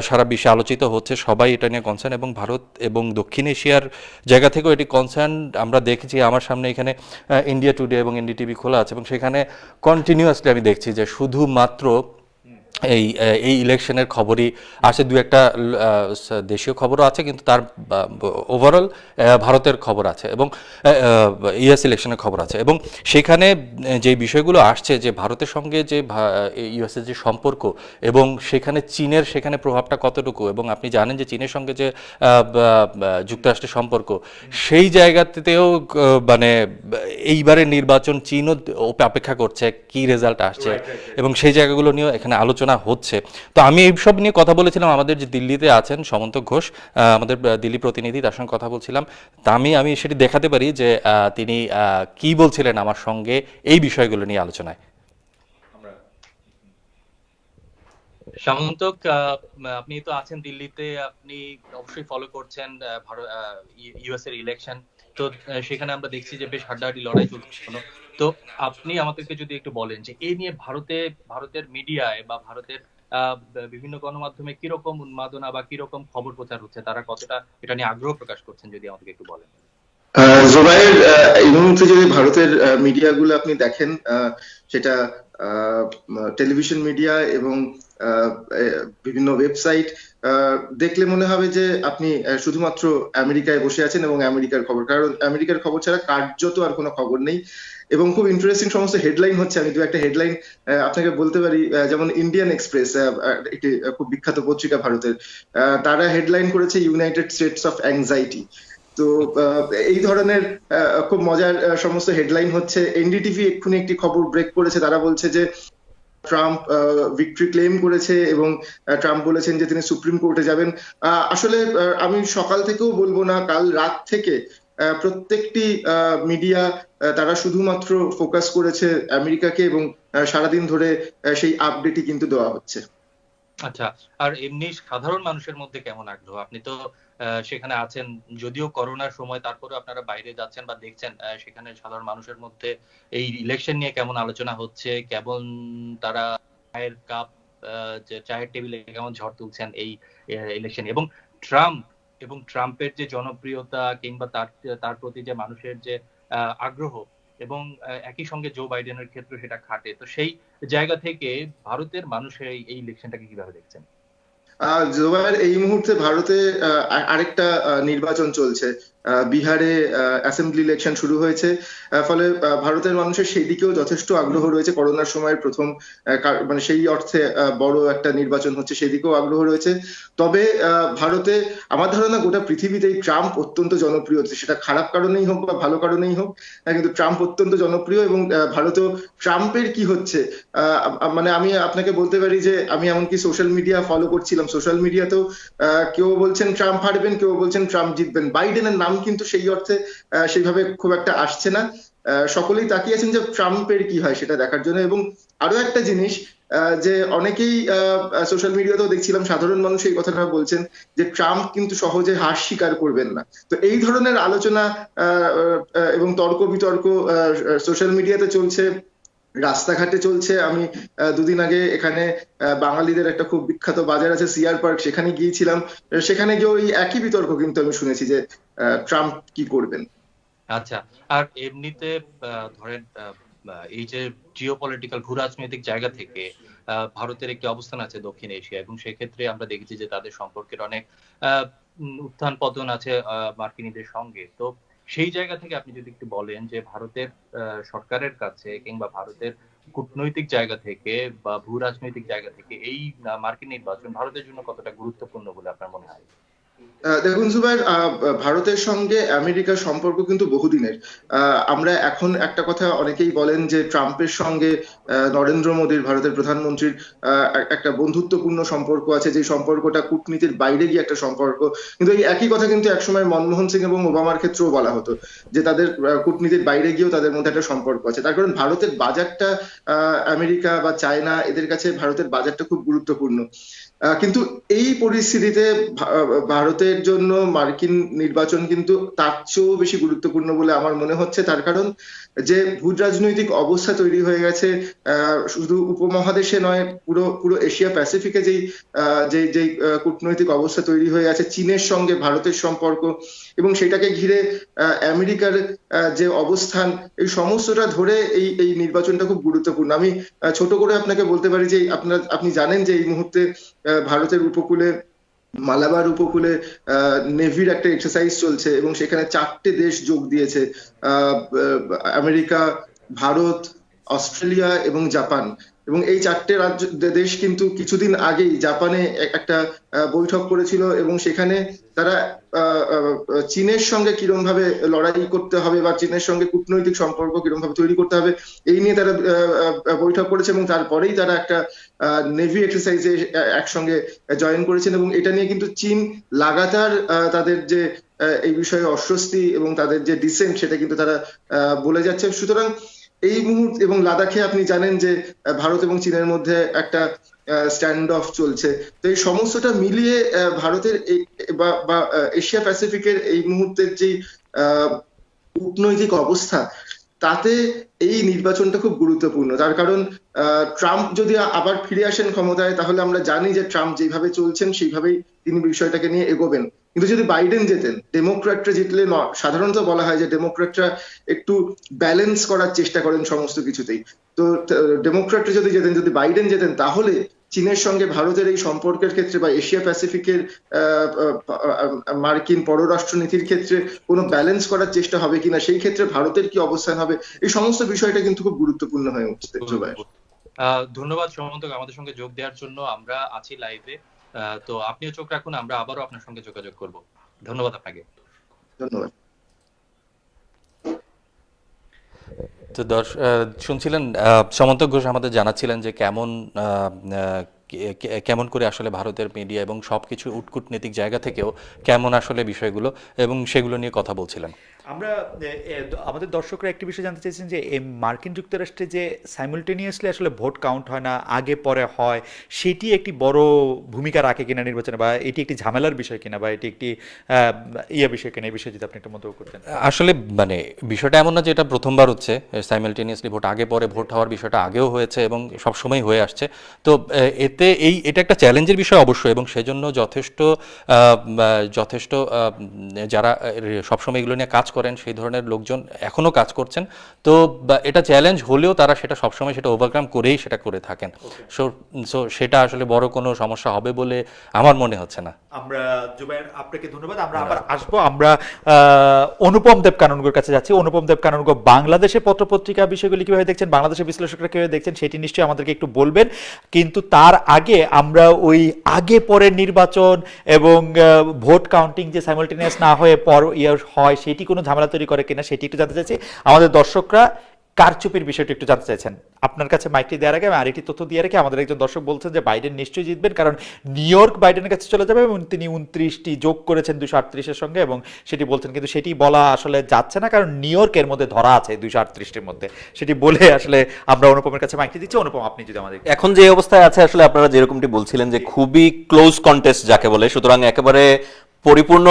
সারা বিশ্বে আলোচিত হচ্ছে, সবাই এটা নিয়ে কনসার্ন এবং ভারত এবং দক্ষিণ এশিয়ার জায়গা থেকেও এটি কনসার্ন আমরা দেখেছি, আমার সামনে এখানে ইন্ডিয়া টুডে এবং এনডিটিভি খোলা আছে এবং সেখানে কন্টিনিউয়াসলি আমি দেখছি যে শুধুমাত্র এই এই ইলেকশনের খবরই আসে। দু একটা দেশীয় খবরও আছে কিন্তু তার ওভারঅল ভারতের খবর আছে এবং ইউএস ইলেকশনের খবর আছে এবং সেখানে যে বিষয়গুলো আসছে যে ভারতের সঙ্গে যে ইউএসের যে সম্পর্ক এবং সেখানে চীনের সেখানে প্রভাবটা কতটুকু এবং আপনি জানেন যে চীনের সঙ্গে যে যুক্তরাষ্ট্রের সম্পর্ক সেই জায়গাতেও মানে এইবারের নির্বাচন চীনও অপেক্ষা করছে কি রেজাল্ট আসছে এবং সেই জায়গাগুলো নিয়েও এখানে আলোচনা হচ্ছে। তো আমি এইসব নিয়ে কথা বলেছিলাম, আমাদের যে দিল্লিতে আছেন সমন্ত ঘোষ আমাদের দিল্লি প্রতিনিধি, তার সঙ্গে কথা বলছিলাম। তা আমি আমি সেটি দেখাতে পারি যে তিনি কি বলছিলেন আমার সঙ্গে এই বিষয়গুলো নিয়ে আলোচনায়। সামন্তক আপনি তো আছেন দিল্লিতে, আপনি অবশ্যই ফলো করছেন ইউএস এর ইলেকশন তো সেখানে আমরা দেখছি যে বেশ হাড্ডাহাড্ডি লড়াই চলছে। তো আপনি আমাদেরকে যদি একটু বলেন যে এই নিয়ে ভারতে ভারতের মিডিয়ায় বা ভারতের বিভিন্ন গণমাধ্যমে কীরকম উন্মাদনা বা কীরকম খবর প্রচার হচ্ছে তারা কতটা এটা নিয়ে আগ্রহ প্রকাশ করছেন যদি আমাদেরকে একটু বলেন? আহ, এই মুহূর্তে যদি ভারতের মিডিয়াগুলো আপনি দেখেন সেটা টেলিভিশন মিডিয়া এবং বিভিন্ন ওয়েবসাইট দেখলে মনে হবে যে আপনি শুধুমাত্র আমেরিকায় বসে আছেন এবং আমেরিকার খবর কারণ আমেরিকার খবর ছাড়া কার্যত আর কোনো খবর নেই। এবং খুব ইন্টারেস্টিং সমস্ত হেডলাইন হচ্ছে। আমি দু একটা হেডলাইন আপনাকে বলতে পারি যেমন ইন্ডিয়ান এক্সপ্রেস একটি খুব বিখ্যাত পত্রিকা ভারতের। তারা হেডলাইন করেছে ইউনাইটেড স্টেটস অফ অ্যাংজাইটি তো এই ধরনের খুব মজার সমস্ত হেডলাইন হচ্ছে। এনডিটিভি এক্ষুনি একটি খবর ব্রেক করেছে। তারা বলছে যে ট্রাম্প ভিক্টরি ক্লেম করেছে এবং ট্রাম্প বলেছেন যে তিনি সুপ্রিম কোর্টে যাবেন। আসলে আমি সকাল থেকেও বলব না, কাল রাত থেকে প্রত্যেকটি মিডিয়া তারা শুধুমাত্র ফোকাস করেছে আমেরিকাকে এবং সারাদিন ধরে সেই আপডেটই কিন্তু দেওয়া হচ্ছে। আচ্ছা আর এমনি সাধারণ মানুষের মধ্যে কেমন আগ্রহ? আপনি তো সেখানে আছেন, যদিও করোনার সময় তারপরে আপনারা বাইরে যাচ্ছেন বা দেখছেন সেখানে সাধারণ মানুষের মধ্যে এই ইলেকশন নিয়ে কেমন আলোচনা হচ্ছে? কেমন তারা চায়ের কাপ চায়ের টেবিলে কেমন ঝড় তুলছেন এই ইলেকশন এবং ট্রাম্প এবং ট্রাম্পের যে জনপ্রিয়তা কিংবা তার তার প্রতি যে মানুষের যে আগ্রহ এবং একই সঙ্গে জো বাইডেনের ক্ষেত্রে সেটা খাটে। তো সেই জায়গা থেকে ভারতের মানুষের এই ইলেকশনটাকে কীভাবে দেখছেন? আহ জোবায়ের এই মুহূর্তে ভারতে আরেকটা নির্বাচন চলছে। বিহারে অ্যাসেম্বলি ইলেকশন শুরু হয়েছে। ফলে ভারতের মানুষের সেই দিকেও যথেষ্ট আগ্রহ রয়েছে। করোনার সময়ের প্রথম মানে সেই অর্থে বড় একটা নির্বাচন হচ্ছে, সেই দিকেও আগ্রহ রয়েছে। তবে ভারতে আমার ধারণা গোটা পৃথিবীতেই ট্রাম্প অত্যন্ত জনপ্রিয়। সেটা খারাপ কারণেই হোক বা ভালো কারণেই হোক কিন্তু ট্রাম্প অত্যন্ত জনপ্রিয় এবং ভারতেও ট্রাম্পের কি হচ্ছে মানে আমি আপনাকে বলতে পারি যে, আমি এমনকি সোশ্যাল মিডিয়া ফলো করছিলাম। সোশ্যাল মিডিয়াতেও কেউ বলছেন ট্রাম্প হারবেন, কেউ বলছেন ট্রাম্প জিতবেন। বাইডেনের নাম কিন্তু সেই অর্থে সেইভাবে খুব একটা আসছে না। সকলেই তাকিয়ে আছেন যে ট্রাম্পের কি হয় সেটা দেখার জন্য। এবং আরও একটা জিনিস যে অনেকেই সোশ্যাল মিডিয়াতেও দেখছিলাম, সাধারণ মানুষ এই কথাটা বলছেন যে ট্রাম্প কিন্তু সহজে হার স্বীকার করবেন না। তো এই ধরনের আলোচনা এবং তর্ক বিতর্ক সোশ্যাল মিডিয়াতে চলছে রাস্তাঘাটে চলছে। আমি দুদিন আগে এখানে বাঙালিদের একটা খুব বিখ্যাত বাজার আছে সিআর পার্ক, সেখানে গিয়েছিলাম। সেখানে গিয়ে ওই একই বিতর্ক কিন্তু আমি শুনেছি যে ট্রাম্প কি করবেন। আচ্ছা আর এমনিতে ধরেন এই যে জিওপলিটিক্যাল ভূ রাজনৈতিক জায়গা থেকে ভারতের একটি অবস্থান আছে দক্ষিণ এশিয়া, এবং সেক্ষেত্রে আমরা দেখেছি যে তাদের সম্পর্কের অনেক উত্থান পতন আছে মার্কিনীদের সঙ্গে। তো সেই জায়গা থেকে আপনি যদি একটু বলেন যে ভারতের সরকারের কাছে কিংবা ভারতের কূটনৈতিক জায়গা থেকে বা ভূ রাজনৈতিক জায়গা থেকে এই মার্কিন নির্বাচন ভারতের জন্য কতটা গুরুত্বপূর্ণ বলে আপনার মনে হয়? দেখুন জুবাইর ভারতের সঙ্গে আমেরিকার সম্পর্ক কিন্তু বহুদিনের। আমরা এখন একটা কথা অনেকেই বলেন যে ট্রাম্পের সঙ্গে নরেন্দ্র মোদীর, ভারতের প্রধানমন্ত্রীর একটা বন্ধুত্বপূর্ণ সম্পর্ক আছে। যে সম্পর্কটা কূটনীতির বাইরে গিয়ে একটা সম্পর্ক। কিন্তু এই একই কথা কিন্তু একসময় মনমোহন সিং এবং ওবামার ক্ষেত্রেও বলা হতো যে তাদের কূটনীতির বাইরে গিয়েও তাদের মধ্যে একটা সম্পর্ক আছে। তার কারণ ভারতের বাজারটা আমেরিকা বা চায়না, এদের কাছে ভারতের বাজারটা খুব গুরুত্বপূর্ণ। কিন্তু এই পরিস্থিতিতে ভারতের জন্য মার্কিন নির্বাচন কিন্তু তার চেয়েও বেশি গুরুত্বপূর্ণ বলে আমার মনে হচ্ছে। তার কারণ যে ভূ রাজনৈতিক অবস্থা তৈরি হয়ে গেছে শুধু উপমহাদেশে নয় পুরো পুরো এশিয়া প্যাসিফিকে যেই যেই আহ, কূটনৈতিক অবস্থা তৈরি হয়ে গেছে চীনের সঙ্গে ভারতের সম্পর্ক এবং সেটাকে ঘিরে আমেরিকার যে অবস্থান এই সমস্তটা ধরে এই এই নির্বাচনটা খুব গুরুত্বপূর্ণ। আমি ছোট করে আপনাকে বলতে পারি যে আপনার আপনি জানেন যে এই মুহূর্তে ভারতের উপকূলে মালাবার উপকূলে নেভির একটা এক্সারসাইজ চলছে এবং সেখানে চারটে দেশ যোগ দিয়েছে আমেরিকা, ভারত, অস্ট্রেলিয়া এবং জাপান। এবং এই চারটে রাজ্য দেশ কিন্তু কিছুদিন আগেই জাপানে একটা বৈঠক করেছিল এবং সেখানে তারা চীনের সঙ্গে কিরম ভাবে লড়াই করতে হবে বা চীনের সঙ্গে কূটনৈতিক সম্পর্ক কিরম ভাবে তৈরি করতে হবে, এই নিয়ে তারা বৈঠক করেছে এবং তারপরেই তারা একটা নেভি এক্সারসাইজে একসঙ্গে জয়েন করেছেন এবং এটা নিয়ে কিন্তু চীন লাগাতার তাদের যে এই বিষয়ে অস্বস্তি এবং তাদের যে ডিসেন্ট সেটা কিন্তু তারা বলে যাচ্ছে। সুতরাং এই মুহূর্তে এবং লাদাখে আপনি জানেন যে ভারত এবং চীনের মধ্যে একটা স্ট্যান্ড অফ চলছে। তো এই সমস্তটা মিলিয়ে ভারতের বা এশিয়া প্যাসিফিকের এই মুহূর্তের যে কূটনৈতিক অবস্থা, তাতে এই নির্বাচনটা খুব গুরুত্বপূর্ণ। তার কারণ ট্রাম্প যদি আবার ফিরে আসেন ক্ষমতায়, তাহলে আমরা জানি যে ট্রাম্প যেভাবে চলছেন, সেইভাবেই তিনি বিষয়টাকে নিয়ে এগোবেন। কিন্তু যদি বাইডেন যেতেন ডেমোক্র্যাটরা জিতলে ন সাধারণত বলা হয় যে ডেমোক্র্যাটরা একটু ব্যালেন্স করার চেষ্টা করেন সমস্ত কিছুতেই। তো ডেমোক্র্যাটরা যদি যেতেন যদি বাইডেন যেতেন তাহলে চীনের সঙ্গে ভারতের এই সম্পর্কের ক্ষেত্রে বা এশিয়া প্যাসিফিকের মার্কিন পররাষ্ট্রনীতির ক্ষেত্রে কোনো ব্যালেন্স করার চেষ্টা হবে কিনা সেই ক্ষেত্রে ভারতের কি অবস্থান হবে এই সমস্ত বিষয়টা কিন্তু খুব গুরুত্বপূর্ণ হয়ে উঠছে ধন্যবাদ সমন্তক আমাদের সঙ্গে যোগ দেওয়ার জন্য। আমরা আছি লাইভে তো আপনিও চোখ রাখুন আমরা আবারও আপনার সঙ্গে যোগাযোগ করব। ধন্যবাদ আপনাকে। ধন্যবাদ। তো দর্শ আহ, শুনছিলেন আহ, সমন্তক ঘোষ আমাদের জানাচ্ছিলেন যে কেমন কেমন করে আসলে ভারতের মিডিয়া এবং সবকিছু উটকূটনৈতিক জায়গা থেকেও কেমন আসলে বিষয়গুলো এবং সেগুলো নিয়ে কথা বলছিলেন। আমরা আমাদের দর্শকরা একটি বিষয় জানতে চাইছেন যে মার্কিন যুক্তরাষ্ট্রে যে সাইমultaneously আসলে ভোট কাউন্ট হয় না, আগে পরে হয়, সেটি একটি বড় ভূমিকা রাখে কিনা নির্বাচনে বা এটি একটি ঝামেলার বিষয় কিনা বা এটি একটি ইয়ে বিষয় কিনা, এই বিষয়ে যদি আপনি একটু মন্তব্য করতেন। আসলে মানে বিষয়টা এমন না যে এটা প্রথমবার হচ্ছে সাইমালটেনিয়াসলি ভোট আগে পরে ভোট হওয়ার বিষয়টা আগেও হয়েছে এবং সবসময় হয়ে আসছে। তো এতে এই, এটা একটা চ্যালেঞ্জের বিষয় অবশ্যই এবং সেজন্য যথেষ্ট যথেষ্ট যারা সবসময় এগুলো নিয়ে কাজ করেন সেই ধরনের লোকজন এখনও কাজ করছেন। তো এটা চ্যালেঞ্জ হলেও তারা সেটা সবসময় সেটা ওভারকাম করেই সেটা করে থাকেন। সো সো সেটা আসলে বড় কোনো সমস্যা হবে বলে আমার মনে হচ্ছে না। আমরা জুবাইর আপনাকে ধন্যবাদ। আমরা আবার আসব। আমরা অনুপম দেব কাননগোর কাছে যাচ্ছি। অনুপম দেব কাননগো বাংলাদেশের পত্রপত্রিকা বিষয়গুলি কীভাবে দেখছেন বাংলাদেশের বিশ্লেষকরা কীভাবে দেখছেন সেটি নিশ্চয়ই আমাদেরকে একটু বলবেন। কিন্তু তার আগে আমরা ওই আগে পরের নির্বাচন এবং ভোট কাউন্টিং যে সাইমালটেনিয়াস না হয়ে পর ইয়ে হয় সেটি কোনো ঝামেলা তৈরি করে কিনা সেটি একটু জানতে চাইছি। আমাদের দর্শকরা কারচুপির বিষয়টি একটু জানতে চাইছেন। আপনার কাছে মাইকটি দেওয়ার আগে আমি আরেকটি তথ্য দিয়ে রেখে আমাদের একজন দর্শক বলছেন যে বাইডেন নিশ্চয়ই জিতবেন কারণ নিউ ইয়র্ক বাইডেনের কাছে চলে যাবে এবং তিনি উনত্রিশটি যোগ করেছেন দুশো আটত্রিশের সঙ্গে এবং সেটি বলছেন কিন্তু সেটি বলা আসলে যাচ্ছে না কারণ নিউ ইয়র্কের মধ্যে ধরা আছে দুশো আটত্রিশটির মধ্যে। সেটি বলে আসলে আমরা অনুপমের কাছে মাইকটি দিচ্ছি। অনুপম আপনি যদি আমাদের এখন যে অবস্থায় আছে আসলে আপনারা যেরকমটি বলছিলেন যে খুবই ক্লোজ কন্টেস্ট যাকে বলে সুতরাং একেবারে পরিপূর্ণ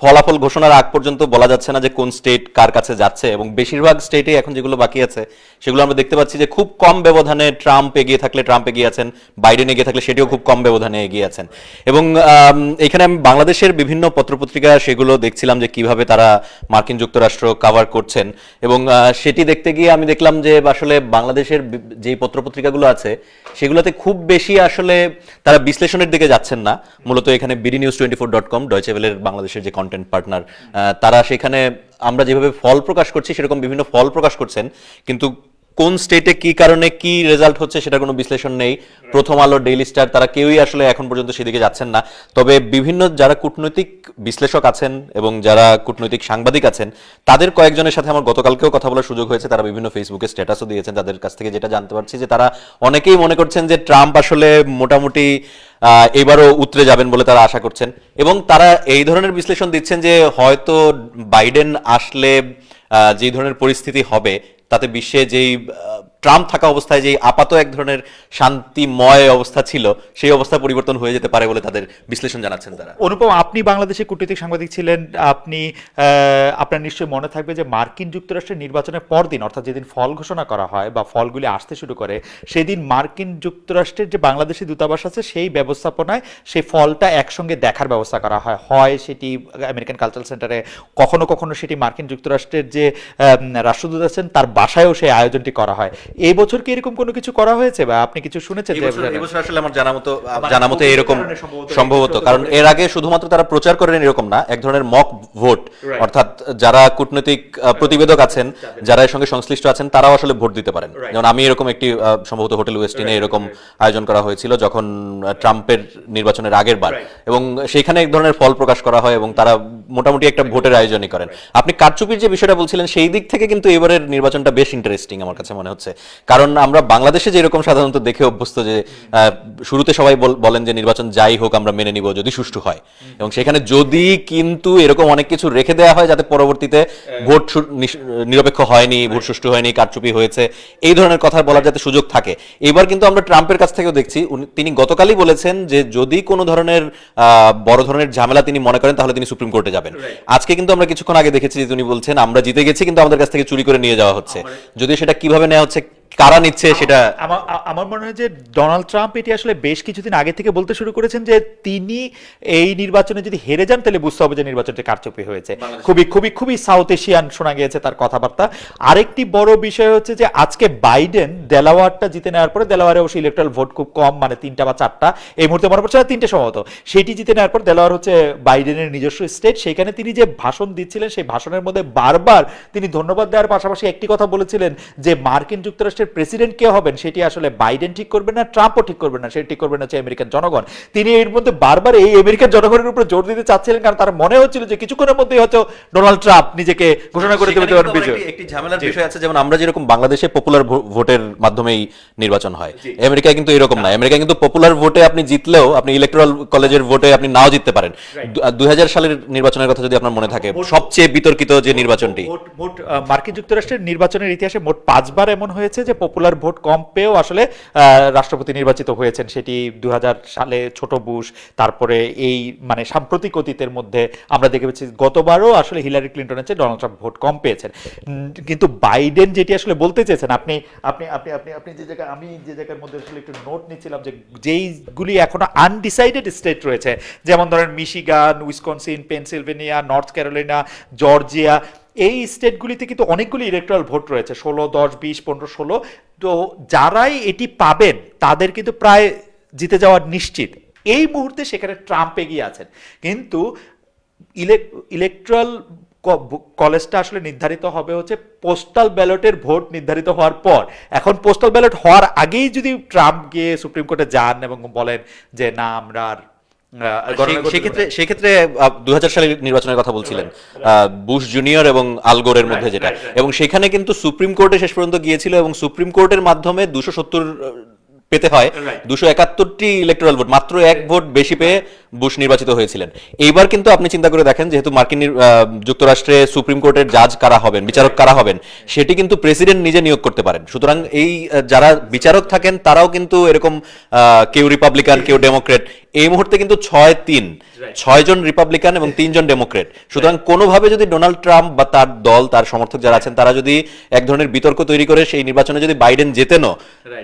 ফলাফল ঘোষণার আগ পর্যন্ত বলা যাচ্ছে না যে কোন স্টেট কার কাছে যাচ্ছে এবং বেশিরভাগ স্টেটে এখন যেগুলো বাকি আছে সেগুলো আমরা দেখতে পাচ্ছি যে খুব কম ব্যবধানে ট্রাম্প এগিয়ে থাকলে ট্রাম্প এগিয়ে আছেন, বাইডেন এগিয়ে থাকলে সেটিও খুব কম ব্যবধানে এগিয়ে আছেন। এবং এখানে আমি বাংলাদেশের বিভিন্ন পত্রপত্রিকা সেগুলো দেখছিলাম যে কীভাবে তারা মার্কিন যুক্তরাষ্ট্র কাভার করছেন। এবং সেটি দেখতে গিয়ে আমি দেখলাম যে আসলে বাংলাদেশের যেই পত্রপত্রিকাগুলো আছে, সেগুলোতে খুব বেশি আসলে তারা বিশ্লেষণের দিকে যাচ্ছেন না। মূলত এখানে BD news twenty four dot com ডয়চেভেলের বাংলাদেশের যে কন্টেন্ট পার্টনার তারা সেখানে আমরা যেভাবে ফল প্রকাশ করছি, সেরকম বিভিন্ন ফল প্রকাশ করছেন। কিন্তু কোন স্টেটে কি কারণে কি রেজাল্ট হচ্ছে সেটা কোনো বিশ্লেষণ নেই। প্রথম আলো ডেইলি স্টার তারা কেউই আসলে এখন পর্যন্ত সেদিকে যাচ্ছেন না। তবে বিভিন্ন যারা কূটনৈতিক বিশ্লেষক আছেন এবং যারা কূটনৈতিক সাংবাদিক আছেন, তাদের কয়েকজনের সাথে আমার গতকালকেও কথা বলার সুযোগ হয়েছে। তারা বিভিন্ন ফেসবুকে স্ট্যাটাসও দিয়েছেন। তাদের কাছ থেকে যেটা জানতে পারছি যে তারা অনেকেই মনে করছেন যে ট্রাম্প আসলে মোটামুটি এবারও উতরে যাবেন বলে তারা আশা করছেন। এবং তারা এই ধরনের বিশ্লেষণ দিচ্ছেন যে হয়তো বাইডেন আসলে যে ধরনের পরিস্থিতি হবে তাতে বিশ্বে যেই ট্রাম্প থাকা অবস্থায় যে আপাত এক ধরনের শান্তিময় অবস্থা ছিল, সেই অবস্থা পরিবর্তন হয়ে যেতে পারে বলে তাদের বিশ্লেষণ জানাচ্ছেন তারা। অনুপম, আপনি বাংলাদেশে কূটনৈতিক সাংবাদিক ছিলেন, আপনি আপনার নিশ্চয়ই মনে থাকবে যে মার্কিন যুক্তরাষ্ট্রের নির্বাচনের পরদিন, অর্থাৎ যেদিন ফল ঘোষণা করা হয় বা ফলগুলি আসতে শুরু করে, সেদিন মার্কিন যুক্তরাষ্ট্রের যে বাংলাদেশি দূতাবাস আছে, সেই ব্যবস্থাপনায় সেই ফলটা একসঙ্গে দেখার ব্যবস্থা করা হয়। হয় সেটি আমেরিকান কালচারাল সেন্টারে, কখনো কখনো সেটি মার্কিন যুক্তরাষ্ট্রের যে রাষ্ট্রদূত আছেন, তার বাসায়ও সেই আয়োজনটি করা হয়। এই বছর কি এরকম কোনো কিছু করা হয়েছে বা আপনি কিছু শুনেছেন যে এবছর আসলে আমার জানা মতো জানা মতো এরকম সম্ভবত কারণ এর আগে শুধুমাত্র তারা প্রচার করেন এরকম না এক ধরনের মক ভোট অর্থাৎ যারা কূটনৈতিক আহ, প্রতিবেদক আছেন যারা এর সঙ্গে সংশ্লিষ্ট আছেন তারাও আসলে ভোট দিতে পারেন। যেমন আমি এরকম একটি সম্ভবত হোটেল ওয়েস্টিনে এরকম আয়োজন করা হয়েছিল যখন ট্রাম্পের নির্বাচনের আগের বার। এবং সেইখানে এক ধরনের ফল প্রকাশ করা হয় এবং তারা মোটামুটি একটা ভোটের আয়োজনই করেন। আপনি কারচুপির যে বিষয়টা বলছিলেন সেই দিক থেকে কিন্তু এবারের নির্বাচনটা বেশ ইন্টারেস্টিং আমার কাছে মনে হচ্ছে। কারণ আমরা বাংলাদেশে যেরকম সাধারণত দেখে অভ্যস্ত যে শুরুতে সবাই বলেন যে নির্বাচন যাই হোক আমরা মেনে নিব যদি সুষ্ঠু হয়। এবং সেখানে যদি কিন্তু এরকম অনেক কিছু রেখে দেওয়া হয় যাতে পরবর্তীতে ভোট নিরপেক্ষ হয়নি ভোট সুষ্ঠু হয়নি কারচুপি হয়েছে এই ধরনের কথা বলার যাতে সুযোগ থাকে। এবার কিন্তু আমরা ট্রাম্পের কাছ থেকেও দেখছি তিনি গতকালই বলেছেন যে যদি কোনো ধরনের আহ, বড় ধরনের ঝামেলা তিনি মনে করেন তাহলে তিনি সুপ্রিম কোর্টে যাবেন। আজকে কিন্তু আমরা কিছুক্ষণ আগে দেখেছি যে তিনি বলছেন আমরা জিতে গেছি কিন্তু আমাদের কাছ থেকে চুরি করে নিয়ে যাওয়া হচ্ছে। যদি সেটা কীভাবে নেওয়া হচ্ছে কারা নিচ্ছে সেটা আমার মনে হয় যে ডোনাল্ড ট্রাম্প এটি আসলে বেশ কিছুদিন আগে থেকে বলতে শুরু করেছেন যে তিনি এই নির্বাচনে যদি হেরে যান তাহলে বুঝতে হবে যে নির্বাচনটি কারচুপি হয়েছে। খুবই খুবই খুবই সাউথ এশিয়ান শোনা গিয়েছে তার কথাবার্তা। আরেকটি বড় বিষয় হচ্ছে যে আজকে বাইডেন দেলাওয়ারটা জিতে নেওয়ার পরে দেলাওয়ারে অবশ্যই ইলেকট্রাল ভোট খুব কম মানে তিনটা বা চারটা। এই মুহূর্তে মনে পড়ছে না তিনটে সম্ভবত। সেটি জিতে নেওয়ার পর দেলাওয়ার হচ্ছে বাইডেনের নিজস্ব স্টেট সেখানে তিনি যে ভাষণ দিচ্ছিলেন সেই ভাষণের মধ্যে বারবার তিনি ধন্যবাদ দেওয়ার পাশাপাশি একটি কথা বলেছিলেন যে মার্কিন যুক্তরাষ্ট্রের প্রেসিডেন্ট কে হবেন সেটি আসলে বাইডেন ঠিক করবেন না ট্রাম্পও ঠিক করবেন না সেটি ঠিক করবেন হচ্ছে আমেরিকান জনগণ। তিনি এর মধ্যে বারবার এই আমেরিকান জনগণের উপর জোর দিতে চাচ্ছিলেন কারণ তার মনে হচ্ছিল যে কিছুক্ষণের মধ্যেই হয়তো ডোনাল্ড ট্রাম্প নিজেকে ঘোষণা করে দেবে দেওয়ার একটি- ঝামেলার বিষয় আছে যেমন আমরা যেরকম বাংলাদেশে পপুলার ভোটের মাধ্যমেই নির্বাচন হয়। আমেরিকায় কিন্তু এরকম না। আমেরিকায় কিন্তু পপুলার ভোটে আপনি জিতলেও আপনি ইলেকট্রাল কলেজের ভোটে আপনি নাও জিততে পারেন। দু হাজার সালের নির্বাচনের কথা যদি আপনার মনে থাকে সবচেয়ে বিতর্কিত যে নির্বাচনটি। মোট মার্কিন যুক্তরাষ্ট্রের নির্বাচনের ইতিহাসে মোট পাঁচবার এমন হয়েছে যে পপুলার ভোট কম পেয়েও আসলে রাষ্ট্রপতি নির্বাচিত হয়েছেন সেটি দু সালে ছোট বুশ, তারপরে এই মানে সাম্প্রতিক অতীতের মধ্যে আমরা দেখে পেয়েছি গতবারও আসলে হিলারি ক্লিন্টনের চেয়ে ডোনাল্ড ট্রাম্প ভোট কম পেয়েছেন। কিন্তু বাইডেন যেটি আসলে বলতে চেয়েছেন, আপনি আপনি আপনি আপনি আপনি যে জায়গায়, আমি যে জায়গার মধ্যে আসলে একটু নোট নিচ্ছিলাম যে যেইগুলি এখনও আনডিসাইডেড স্টেট রয়েছে, যেমন ধরেন Michigan Wisconsin Pennsylvania North Carolina Georgia এই স্টেটগুলিতে কিন্তু অনেকগুলি ইলেকট্রাল ভোট রয়েছে, ষোলো, দশ, বিশ, পনেরো, ষোলো। তো যারাই এটি পাবেন, তাদের কিন্তু প্রায় জিতে যাওয়ার নিশ্চিত। এই মুহূর্তে সেখানে ট্রাম্প এগিয়ে আছেন। কিন্তু ইলেকট্রাল কলেজটা আসলে নির্ধারিত হবে হচ্ছে পোস্টাল ব্যালটের ভোট নির্ধারিত হওয়ার পর। এখন পোস্টাল ব্যালট হওয়ার আগেই যদি ট্রাম্প গিয়ে সুপ্রিম কোর্টে যান এবং বলেন যে, না, আমরা আর সেক্ষেত্রে সেক্ষেত্রে দু হাজার সালের নির্বাচনের কথা বলছিলেন আহ, বুশ জুনিয়র এবং আলগোরের মধ্যে যেটা। এবং সেখানে কিন্তু সুপ্রিম কোর্টে শেষ পর্যন্ত গিয়েছিল এবং সুপ্রিম কোর্টের মাধ্যমে দুশো সত্তর পেতে হয়। দুশো একাত্তরটি ইলেকট্রাল ভোট মাত্র এক ভোট বেশি পেয়ে বুশ নির্বাচিত হয়েছিলেন। এইবার কিন্তু আপনি চিন্তা করে দেখেন যেহেতু মার্কিন যুক্তরাষ্ট্রে সুপ্রিম কোর্টের জাজ কারা হবেন বিচারক কারা হবেন সেটি কিন্তু প্রেসিডেন্ট নিজে নিয়োগ করতে পারেন। সুতরাং এই যারা বিচারক থাকেন তারাও কিন্তু এরকম কেউ রিপাবলিকান কেউ ডেমোক্রেট। এই মুহূর্তে কিন্তু ছয় তিন ছয় জন রিপাবলিকান এবং তিনজন ডেমোক্রেট। সুতরাং কোনোভাবে যদি ডোনাল্ড ট্রাম্প বা তার দল তার সমর্থক যারা আছেন তারা যদি এক ধরনের বিতর্ক তৈরি করে সেই নির্বাচনে যদি বাইডেন জেতেনও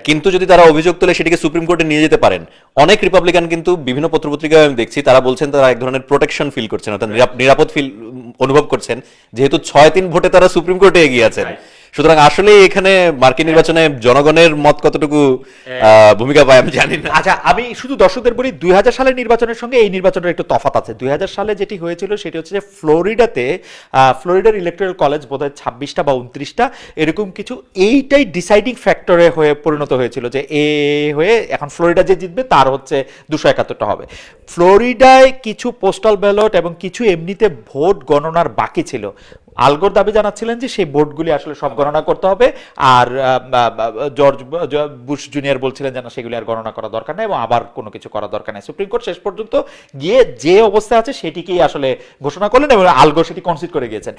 কিন্তু যদি তারা অভিযোগ তোলে সেটিকে সুপ্রিম কোর্টে নিয়ে যেতে পারেন। অনেক রিপাবলিকান কিন্তু বিভিন্ন পত্রপত্রিকায় আমি দেখছি, তারা বলছেন তারা এক ধরনের প্রোটেকশন ফিল করছেন, অর্থাৎ নিরাপদ ফিল অনুভব করছেন। যেহেতু ছয় তিন ভোটে তারা সুপ্রিম কোর্টে এগিয়ে আছেন। সুতরাং আসলে এখানে মার্কিন নির্বাচনে জনগণের মত কতটুকু ভূমিকা পায় আমি জানি না। আচ্ছা আমি শুধু দর্শকদের বলি দুই হাজার সালের নির্বাচনের সঙ্গে এই নির্বাচনের একটু তফাত আছে। দুই হাজার সালে যেটি হয়েছিল সেটি হচ্ছে যে ফ্লোরিডাতে ফ্লোরিডার ইলেকট্রাল কলেজ বোধ হয় ছাব্বিশটা বা উনত্রিশটা এরকম কিছু এইটাই ডিসাইডিং ফ্যাক্টরে হয়ে পরিণত হয়েছিল যে এ হয়ে এখন ফ্লোরিডা যে জিতবে তার হচ্ছে দুশো একাত্তরটা হবে। ফ্লোরিডায় কিছু পোস্টাল ব্যালট এবং কিছু এমনিতে ভোট গণনার বাকি ছিল। আলগোর দাবি জানাচ্ছিলেন যে সেই ভোটগুলি আসলে সব গণনা করতে হবে। আর জর্জ বুশ জুনিয়র বলছিলেন যেন সেগুলি আর গণনা করা দরকার নেই এবং আবার কোনো কিছু করা দরকার নেই। সুপ্রিম কোর্ট শেষ পর্যন্ত গিয়ে যে অবস্থা আছে সেটিকেই আসলে ঘোষণা করলেন এবং আলগো সেটি কনসিড করে গিয়েছেন।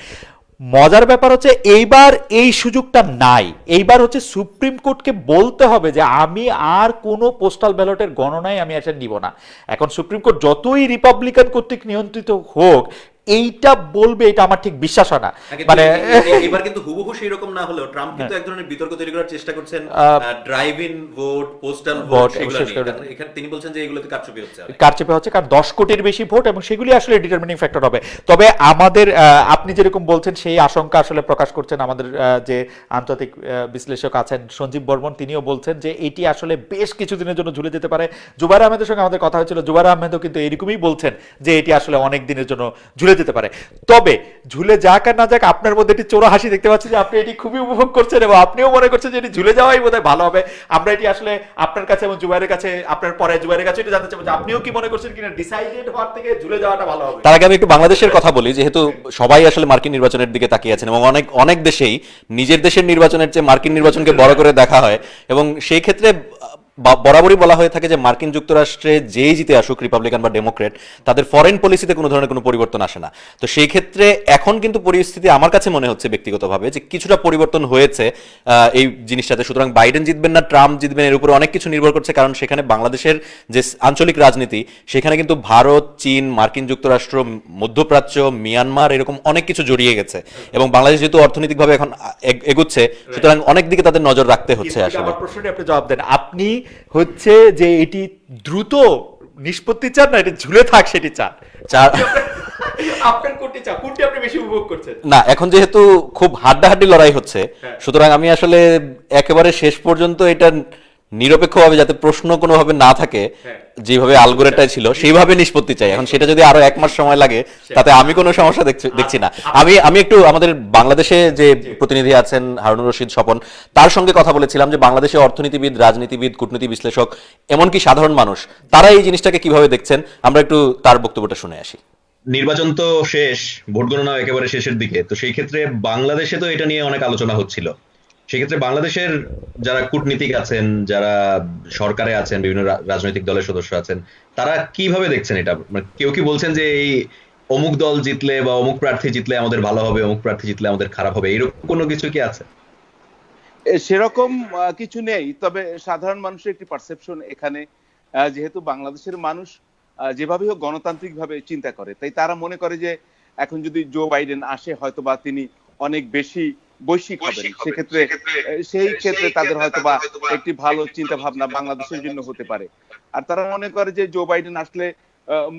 মজার ব্যাপার হচ্ছে এইবার এই সুযোগটা নাই। এইবার হচ্ছে সুপ্রিম কোর্টকে বলতে হবে যে আমি আর কোনো পোস্টাল ব্যালটের গণনায় আমি এটা নিব না। এখন সুপ্রিম কোর্ট যতই রিপাবলিকান কর্তৃক নিয়ন্ত্রিত হোক এইটা বলবে এটা আমার ঠিক বিশ্বাস হয় না। মানে এবার কিন্তু হুবহু সেই রকম না হলেও ট্রাম্প কিন্তু এক ধরনের বিতর্ক তৈরি করার চেষ্টা করছেন drive in vote postal vote. এখানে তিনি বলছেন যে এগুলোতে কারচুপি হচ্ছে। কারচেপে হচ্ছে কারণ দশ কোটির বেশি ভোট এবং সেগুলি আসলে ডিটারমিনিং ফ্যাক্টর হবে। তবে আমাদের আপনি যেরকম বলছেন সেই আশঙ্কা আসলে প্রকাশ করছেন আমাদের যে আন্তর্জাতিক বিশ্লেষক আছেন সঞ্জীব বর্মন তিনিও বলছেন যে এটি আসলে বেশ কিছুদিনের জন্য ঝুলে যেতে পারে। জুবাইর আহমেদের সঙ্গে আমাদের কথা হয়েছিল। জুবাইর আহমেদও কিন্তু এরকমই বলছেন যে এটি আসলে অনেক দিনের জন্য ঝুলে যেতে পারে। তবে ঝুলে যাক আর না যাক, আপনার মধ্যে একটি চোরা হাসি দেখতে পাচ্ছি যে আপনি এটি খুবই উপভোগ করছেন এবং আপনিও মনে করছেন যে এটি ঝুলে যাওয়াই বোধহয় ভালো হবে। আমরা এটি আসলে আপনার কাছে এবং জুবাইরের কাছে, আপনার পরে জুবাইরের কাছে এটা জানতে চাবো যে আপনিও কি মনে করছেন কিনা? ডিসাইডেড হওয়ার থেকে ঝুলে যাওয়াটা ভালো হবে। তার আগে আমি একটু বাংলাদেশের কথা বলি, যেহেতু সবাই আসলে মার্কিন নির্বাচনের দিকে তাকিয়ে আছেন এবং অনেক অনেক দেশেই নিজের দেশের নির্বাচনের চেয়ে মার্কিন নির্বাচনকে বড় করে দেখা হয় এবং সেই ক্ষেত্রে বরাবরই বলা হয়ে থাকে যে মার্কিন যুক্তরাষ্ট্রে যেই জিতে আসুক রিপাবলিকান বা ডেমোক্রেট তাদের ফরেন পলিসিতে কোনো ধরনের কোনো পরিবর্তন আসে না। তো সেই ক্ষেত্রে এখন কিন্তু পরিস্থিতি আমার কাছে মনে হচ্ছে ব্যক্তিগতভাবে যে কিছুটা পরিবর্তন হয়েছে এই জিনিসটাতে। সুতরাং বাইডেন জিতবেন না ট্রাম্প জিতবেন এর উপরে অনেক কিছু নির্ভর করছে কারণ সেখানে বাংলাদেশের যে আঞ্চলিক রাজনীতি সেখানে কিন্তু ভারত চীন মার্কিন যুক্তরাষ্ট্র মধ্যপ্রাচ্য মিয়ানমার এরকম অনেক কিছু জড়িয়ে গেছে। এবং বাংলাদেশ যেহেতু অর্থনৈতিকভাবে এখন এগুচ্ছে সুতরাং অনেক দিকে তাদের নজর রাখতে হচ্ছে আসলে। প্রশ্নটি আপনি জবাব দেন। আপনি হচ্ছে যে এটি দ্রুত নিষ্পত্তি চান না এটা ঝুলে থাক সেটি চান চার- আপনার কোনটি চান কোনটি আপনি বেশি উপভোগ করছেন? না এখন যেহেতু খুব হাড্ডাহাড্ডি লড়াই হচ্ছে হ্যাঁ। সুতরাং আমি আসলে একেবারে শেষ পর্যন্ত এটা নিরপেক্ষভাবে যাতে প্রশ্ন কোনোভাবে না থাকে হ্যাঁ। যেভাবে আলগোরেটাই ছিল সেইভাবে নিষ্পত্তি চাই। এখন সেটা যদি আরও এক মাস সময় লাগে তাতে আমি কোনো সমস্যা দেখছি- দেখছি না। আমি আমি একটু আমাদের বাংলাদেশে যে প্রতিনিধি আছেন হারুনুর রশিদ স্বপন তার সঙ্গে কথা বলেছিলাম যে বাংলাদেশে অর্থনীতিবিদ রাজনীতিবিদ কূটনীতি বিশ্লেষক এমনকি সাধারণ মানুষ তারা এই জিনিসটাকে কীভাবে দেখছেন? আমরা একটু তার বক্তব্যটা শুনে আসি। নির্বাচন তো শেষ ভোট গণনাও একেবারে শেষের দিকে। তো সেই ক্ষেত্রে বাংলাদেশে তো এটা নিয়ে অনেক আলোচনা হচ্ছিল। সেক্ষেত্রে বাংলাদেশের যারা কূটনীতিক আছেন, যারা সরকারে আছেন, বিভিন্ন রাজনৈতিক দলের সদস্য আছেন, তারা কীভাবে দেখছেন এটা? মানে কেউ কি বলছেন যে এই অমুক দল জিতলে বা অমুক প্রার্থী জিতলে আমাদের ভালো হবে, অমুক প্রার্থী জিতলে আমাদের খারাপ হবে, এরকম কোনো কিছু কি আছে? সেরকম কিছু নেই, তবে সাধারণ মানুষের একটি পারসেপশন এখানে যেহেতু বাংলাদেশের মানুষ যেভাবে হোক গণতান্ত্রিক ভাবে চিন্তা করে, তাই তারা মনে করে যে এখন যদি জো বাইডেন আসে হয়তো বা তিনি অনেক বেশি বৈশ্বিক হবেন সেক্ষেত্রে সেই ক্ষেত্রে তাদের হয়তো বা একটি ভালো চিন্তা ভাবনা বাংলাদেশের জন্য হতে পারে। আর তারা মনে করে যে জো বাইডেন আসলে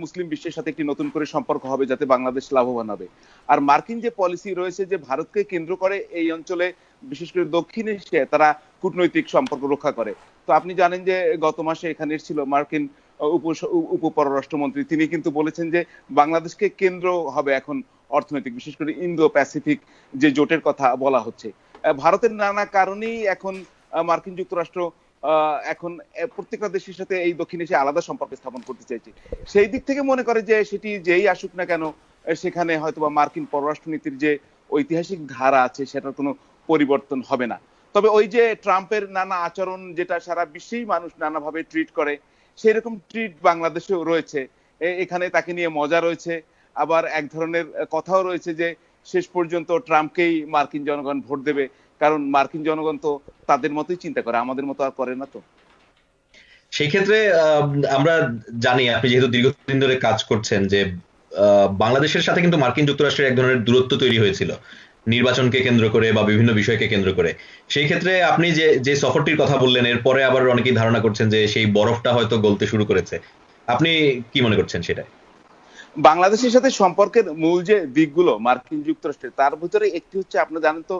মুসলিম বিশ্বের সাথে একটি নতুন করে সম্পর্ক হবে যাতে বাংলাদেশ লাভবান হবে। আর মার্কিন যে পলিসি রয়েছে যে ভারতকে কেন্দ্র করে এই অঞ্চলে বিশেষ করে দক্ষিণ এশিয়ায় তারা কূটনৈতিক সম্পর্ক রক্ষা করে। তো আপনি জানেন যে গত মাসে এখানে ছিল মার্কিন উপ উপ পররাষ্ট্রমন্ত্রী তিনি কিন্তু বলেছেন যে বাংলাদেশকে কেন্দ্র হবে এখন অর্থনৈতিক, বিশেষ করে ইন্দো প্যাসিফিক যে জোটের কথা বলা হচ্ছে। ভারতের নানা কারণেই এখন মার্কিন যুক্তরাষ্ট্র এখন প্রত্যেকটা দেশের সাথে এই দক্ষিণ এশিয়া আলাদা সম্পর্ক স্থাপন করতে চাইছে। সেই দিক থেকে মনে করে যে সেটি যেই আসুক না কেন সেখানে হয়তোবা মার্কিন পররাষ্ট্রনীতির যে ঐতিহাসিক ধারা আছে, সেটার কোনো পরিবর্তন হবে না। তবে ওই যে ট্রাম্পের নানা আচরণ, যেটা সারা বিশ্বেই মানুষ নানাভাবে ট্রিট করে সেই রকম ট্রিট বাংলাদেশেও রয়েছে। এখানে তাকে নিয়ে মজা রয়েছে। আবার এক ধরনের কথাও রয়েছে যে শেষ পর্যন্ত ট্রাম্পকেই মার্কিন জনগণ ভোট দেবে। কারণ মার্কিন জনগণ তো তাদের মতোই চিন্তা করে, আমাদের মতো আর করে না তো। সেই ক্ষেত্রে আমরা জানি, আপনি যেহেতু দীর্ঘদিন ধরে কাজ করছেন যে বাংলাদেশের সাথে কিন্তু মার্কিন যুক্তরাষ্ট্রের এক ধরনের দূরত্ব তৈরি হয়েছিল। নির্বাচনকে কেন্দ্র করে বা বিভিন্ন বিষয়কে কেন্দ্র করে। সেই ক্ষেত্রে আপনি যে যে সফরটির কথা বললেন এরপরে আবার অনেকেই ধারণা করছেন যে সেই বরফটা হয়তো গলতে শুরু করেছে। আপনি কি মনে করছেন সেটা বাংলাদেশের সাথে সম্পর্কের মূল যে দিকগুলো মার্কিন যুক্তরাষ্ট্রের, তার ভিতরে একটি হচ্ছে আপনারা জানেন তো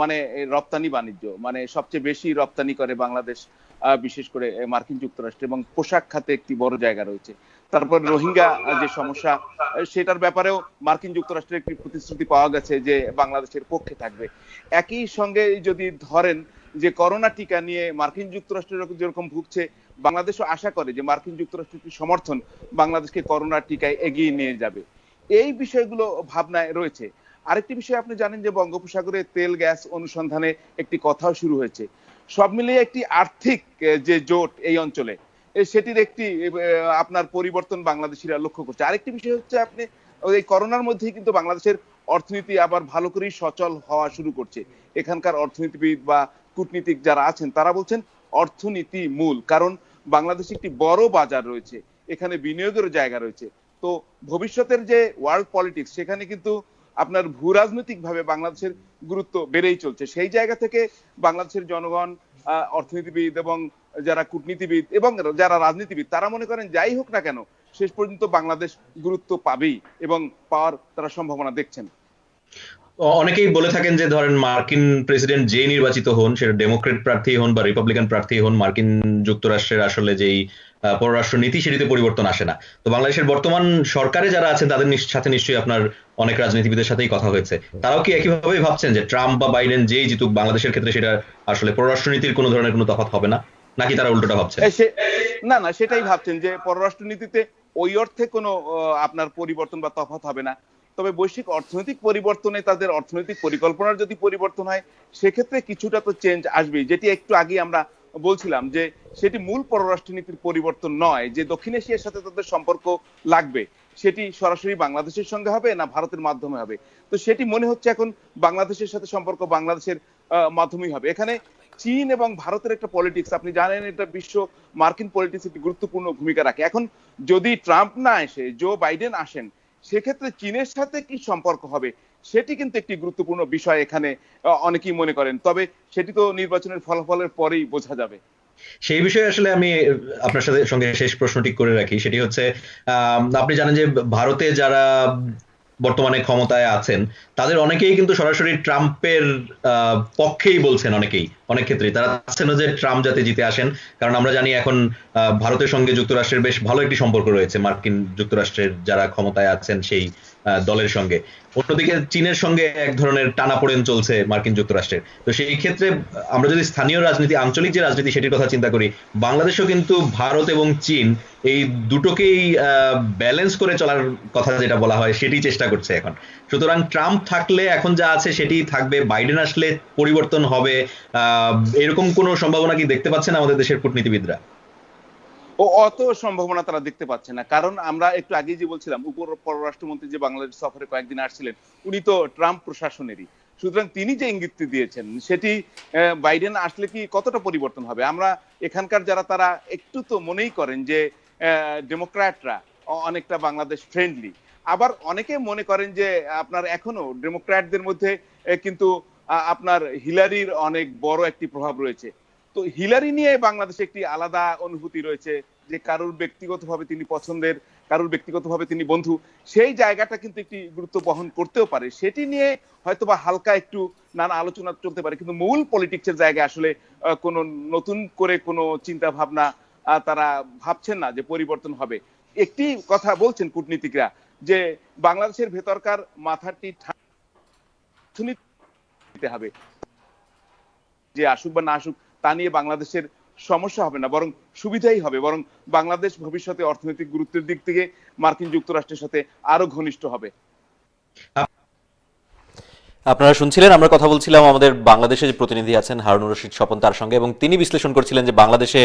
মানে রপ্তানি বাণিজ্য মানে সবচেয়ে বেশি রপ্তানি করে বাংলাদেশ বিশেষ করে মার্কিন যুক্তরাষ্ট্র এবং পোশাক খাতে একটি বড় জায়গা রয়েছে। তারপর রোহিঙ্গা যে সমস্যা সেটার ব্যাপারেও মার্কিন যুক্তরাষ্ট্রের একটি প্রতিশ্রুতি পাওয়া গেছে যে বাংলাদেশের পক্ষে থাকবে। একই সঙ্গে যদি ধরেন যে করোনা টিকা নিয়ে মার্কিন যুক্তরাষ্ট্র যেরকম- ভুগছে, বাংলাদেশও আশা করে যে মার্কিন যুক্তরাষ্ট্রের সমর্থন বাংলাদেশকে করোনা টিকায় এগিয়ে নিয়ে যাবে। এই বিষয়গুলো ভাবনায় রয়েছে। আরেকটি বিষয় আপনি জানেন যে বঙ্গোপসাগরে তেল, গ্যাস অনুসন্ধানে একটি কথাও শুরু হয়েছে। সব মিলিয়ে একটি আর্থিক যে জোট এই অঞ্চলে সেটির একটি আপনার পরিবর্তন বাংলাদেশিরা লক্ষ্য করছে। আরেকটি বিষয় হচ্ছে আপনি এই করোনার মধ্যেই কিন্তু বাংলাদেশের অর্থনীতি আবার ভালো করেই সচল হওয়া শুরু করছে। এখানকার অর্থনীতিবিদ বা কূটনীতিক যারা আছেন, তারা বলছেন অর্থনীতি মূল, কারণ বাংলাদেশে একটি বড় বাজার রয়েছে, এখানে বিনিয়োগের জায়গা রয়েছে। তো ভবিষ্যতের যে ওয়ার্ল্ড পলিটিক্স সেখানে কিন্তু আপনার ভূ রাজনৈতিক ভাবে বাংলাদেশের গুরুত্ব বেড়েই চলছে। সেই জায়গা থেকে বাংলাদেশের জনগণ অর্থনীতিবিদ এবং যারা কূটনীতিবিদ এবং যারা রাজনীতিবিদ, তারা মনে করেন যাই হোক না কেন, শেষ পর্যন্ত বাংলাদেশ গুরুত্ব পাবেই এবং পাওয়ার তারা সম্ভাবনা দেখছেন। অনেকেই বলে থাকেন যে, ধরেন মার্কিন প্রেসিডেন্ট যে নির্বাচিত হন, সেটা ডেমোক্রেট প্রার্থী হন বা রিপাবলিকান প্রার্থী হন, মার্কিন যুক্তরাষ্ট্রের আসলে যেই পররাষ্ট্র নীতি সেটিতে পরিবর্তন আসে না। তো বাংলাদেশের বর্তমান সরকারে যারা আছেন, তাদের সাথে নিশ্চয়ই আপনার অনেক রাজনীতিবিদের সাথেই কথা হয়েছে। তারাও কি একইভাবেই ভাবছেন যে, ট্রাম্প বা বাইডেন যেই জিতুক, বাংলাদেশের ক্ষেত্রে সেটা আসলে পররাষ্ট্র নীতির কোনো ধরনের কোনো তফাৎ হবে না? নাকি তারা উল্টোটা সে- না না, সেটাই ভাবছেন যে পররাষ্ট্র নীতিতে ওই অর্থে কোনো আপনার পরিবর্তন বা তফাৎ হবে না। তবে বৈশ্বিক অর্থনৈতিক পরিবর্তনে তাদের অর্থনৈতিক পরিকল্পনার যদি পরিবর্তন হয়, সেক্ষেত্রে কিছুটা তো চেঞ্জ আসবেই। যেটি একটু আগে আমরা বলছিলাম যে, সেটি মূল পররাষ্ট্রনীতির পরিবর্তন নয়, যে দক্ষিণ এশিয়ার সাথে তাদের সম্পর্ক লাগবে, সেটি সরাসরি বাংলাদেশের সঙ্গে হবে না ভারতের মাধ্যমে হবে। তো সেটি মনে হচ্ছে এখন বাংলাদেশের সাথে সম্পর্ক বাংলাদেশের মাধ্যমেই হবে। এখানে চীন এবং ভারতের একটা পলিটিক্স আপনি জানেন এটা বিশ্ব মার্কিন পলিটিক্স একটি গুরুত্বপূর্ণ ভূমিকা রাখে। এখন যদি ট্রাম্প না এসে জো বাইডেন আসেন সেক্ষেত্রে চীনের সাথে কি সম্পর্ক হবে, সেটি কিন্তু একটি গুরুত্বপূর্ণ বিষয় এখানে অনেকেই মনে করেন। তবে সেটি তো নির্বাচনের ফলাফলের পরেই বোঝা যাবে। সেই বিষয়ে আসলে আমি আপনার সাথে সঙ্গে শেষ প্রশ্নটি করে রাখি। সেটি হচ্ছে আপনি জানেন যে ভারতে যারা বর্তমানে ক্ষমতায় আছেন, তাদের অনেকেই কিন্তু সরাসরি ট্রাম্পের পক্ষেই বলছেন অনেকেই, অনেক ক্ষেত্রে তারা চাচ্ছেন যে ট্রাম্প যাতে জিতে আসেন, কারণ আমরা জানি এখন ভারতের সঙ্গে যুক্তরাষ্ট্রের বেশ ভালো একটি সম্পর্ক রয়েছে। মার্কিন যুক্তরাষ্ট্রের যারা ক্ষমতায় আছেন সেই দলের সঙ্গে। অন্যদিকে চীনের সঙ্গে এক ধরনের টানাপোড়েন চলছে মার্কিন যুক্তরাষ্ট্রের। তো সেই ক্ষেত্রে আমরা যদি স্থানীয় রাজনীতি, আঞ্চলিক যে রাজনীতি সেটির কথা চিন্তা করি, বাংলাদেশও কিন্তু ভারত এবং চীন এই দুটোকেই ব্যালেন্স করে চলার কথা যেটা বলা হয়, সেটি চেষ্টা করছে এখন। সুতরাং ট্রাম্প থাকলে এখন যা আছে সেটি থাকবে। বাইডেন আসলে পরিবর্তন হবে। এরকম কোনো সম্ভাবনা কি দেখতে পাচ্ছেন আমাদের দেশের কূটনীতিবিদরা? অত সম্ভাবনা তারা দেখতে পাচ্ছে না। কারণ আমরা একটু আগেই যে বলছিলাম উপর পররাষ্ট্রমন্ত্রী যে বাংলাদেশ সফরে কয়েকদিন আসছিলেন, উনি তো ট্রাম্প প্রশাসনেরই। সুতরাং তিনি যে ইঙ্গিতটি দিয়েছেন, সেটি বাইডেন আসলে কি কতটা পরিবর্তন হবে? আমরা এখানকার যারা তারা একটু তো মনেই করেন যে ডেমোক্র্যাটরা অনেকটা বাংলাদেশ ফ্রেন্ডলি আবার অনেকে মনে করেন যে, আপনার এখনও ডেমোক্র্যাটদের মধ্যে কিন্তু আপনার হিলারির অনেক বড় একটি প্রভাব রয়েছে। তো হিলারি নিয়ে বাংলাদেশে একটি আলাদা অনুভূতি রয়েছে। যে কারোর ব্যক্তিগতভাবে তিনি পছন্দের, কারোর ব্যক্তিগতভাবে তিনি বন্ধু, সেই জায়গাটা কিন্তু একটি গুরুত্ব বহন করতেও পারে। সেটি নিয়ে হয়তোবা হালকা একটু নানা আলোচনা চলতে পারে, কিন্তু মূল পলিটিক্সের জায়গায় আসলে কোনো নতুন করে কোনো চিন্তা ভাবনা তারা ভাবছেন না যে পরিবর্তন হবে। একটি কথা বলছেন কূটনীতিকরা, যে বাংলাদেশের ভেতরকার মাথাটি হবে। যে আসুক বা না আসুক, তা নিয়ে বাংলাদেশের সমস্যা হবে না, বরং সুবিধাই হবে, বরং বাংলাদেশ ভবিষ্যতে অর্থনৈতিক গুরুত্বের দিক থেকে মার্কিন যুক্তরাষ্ট্রের সাথে আরও ঘনিষ্ঠ হবে। আপনারা শুনছিলেন, আমরা কথা বলছিলাম আমাদের বাংলাদেশে যে প্রতিনিধি আছেন হারুনুর রশিদ স্বপন তার সঙ্গে এবং তিনি বিশ্লেষণ করছিলেন যে বাংলাদেশে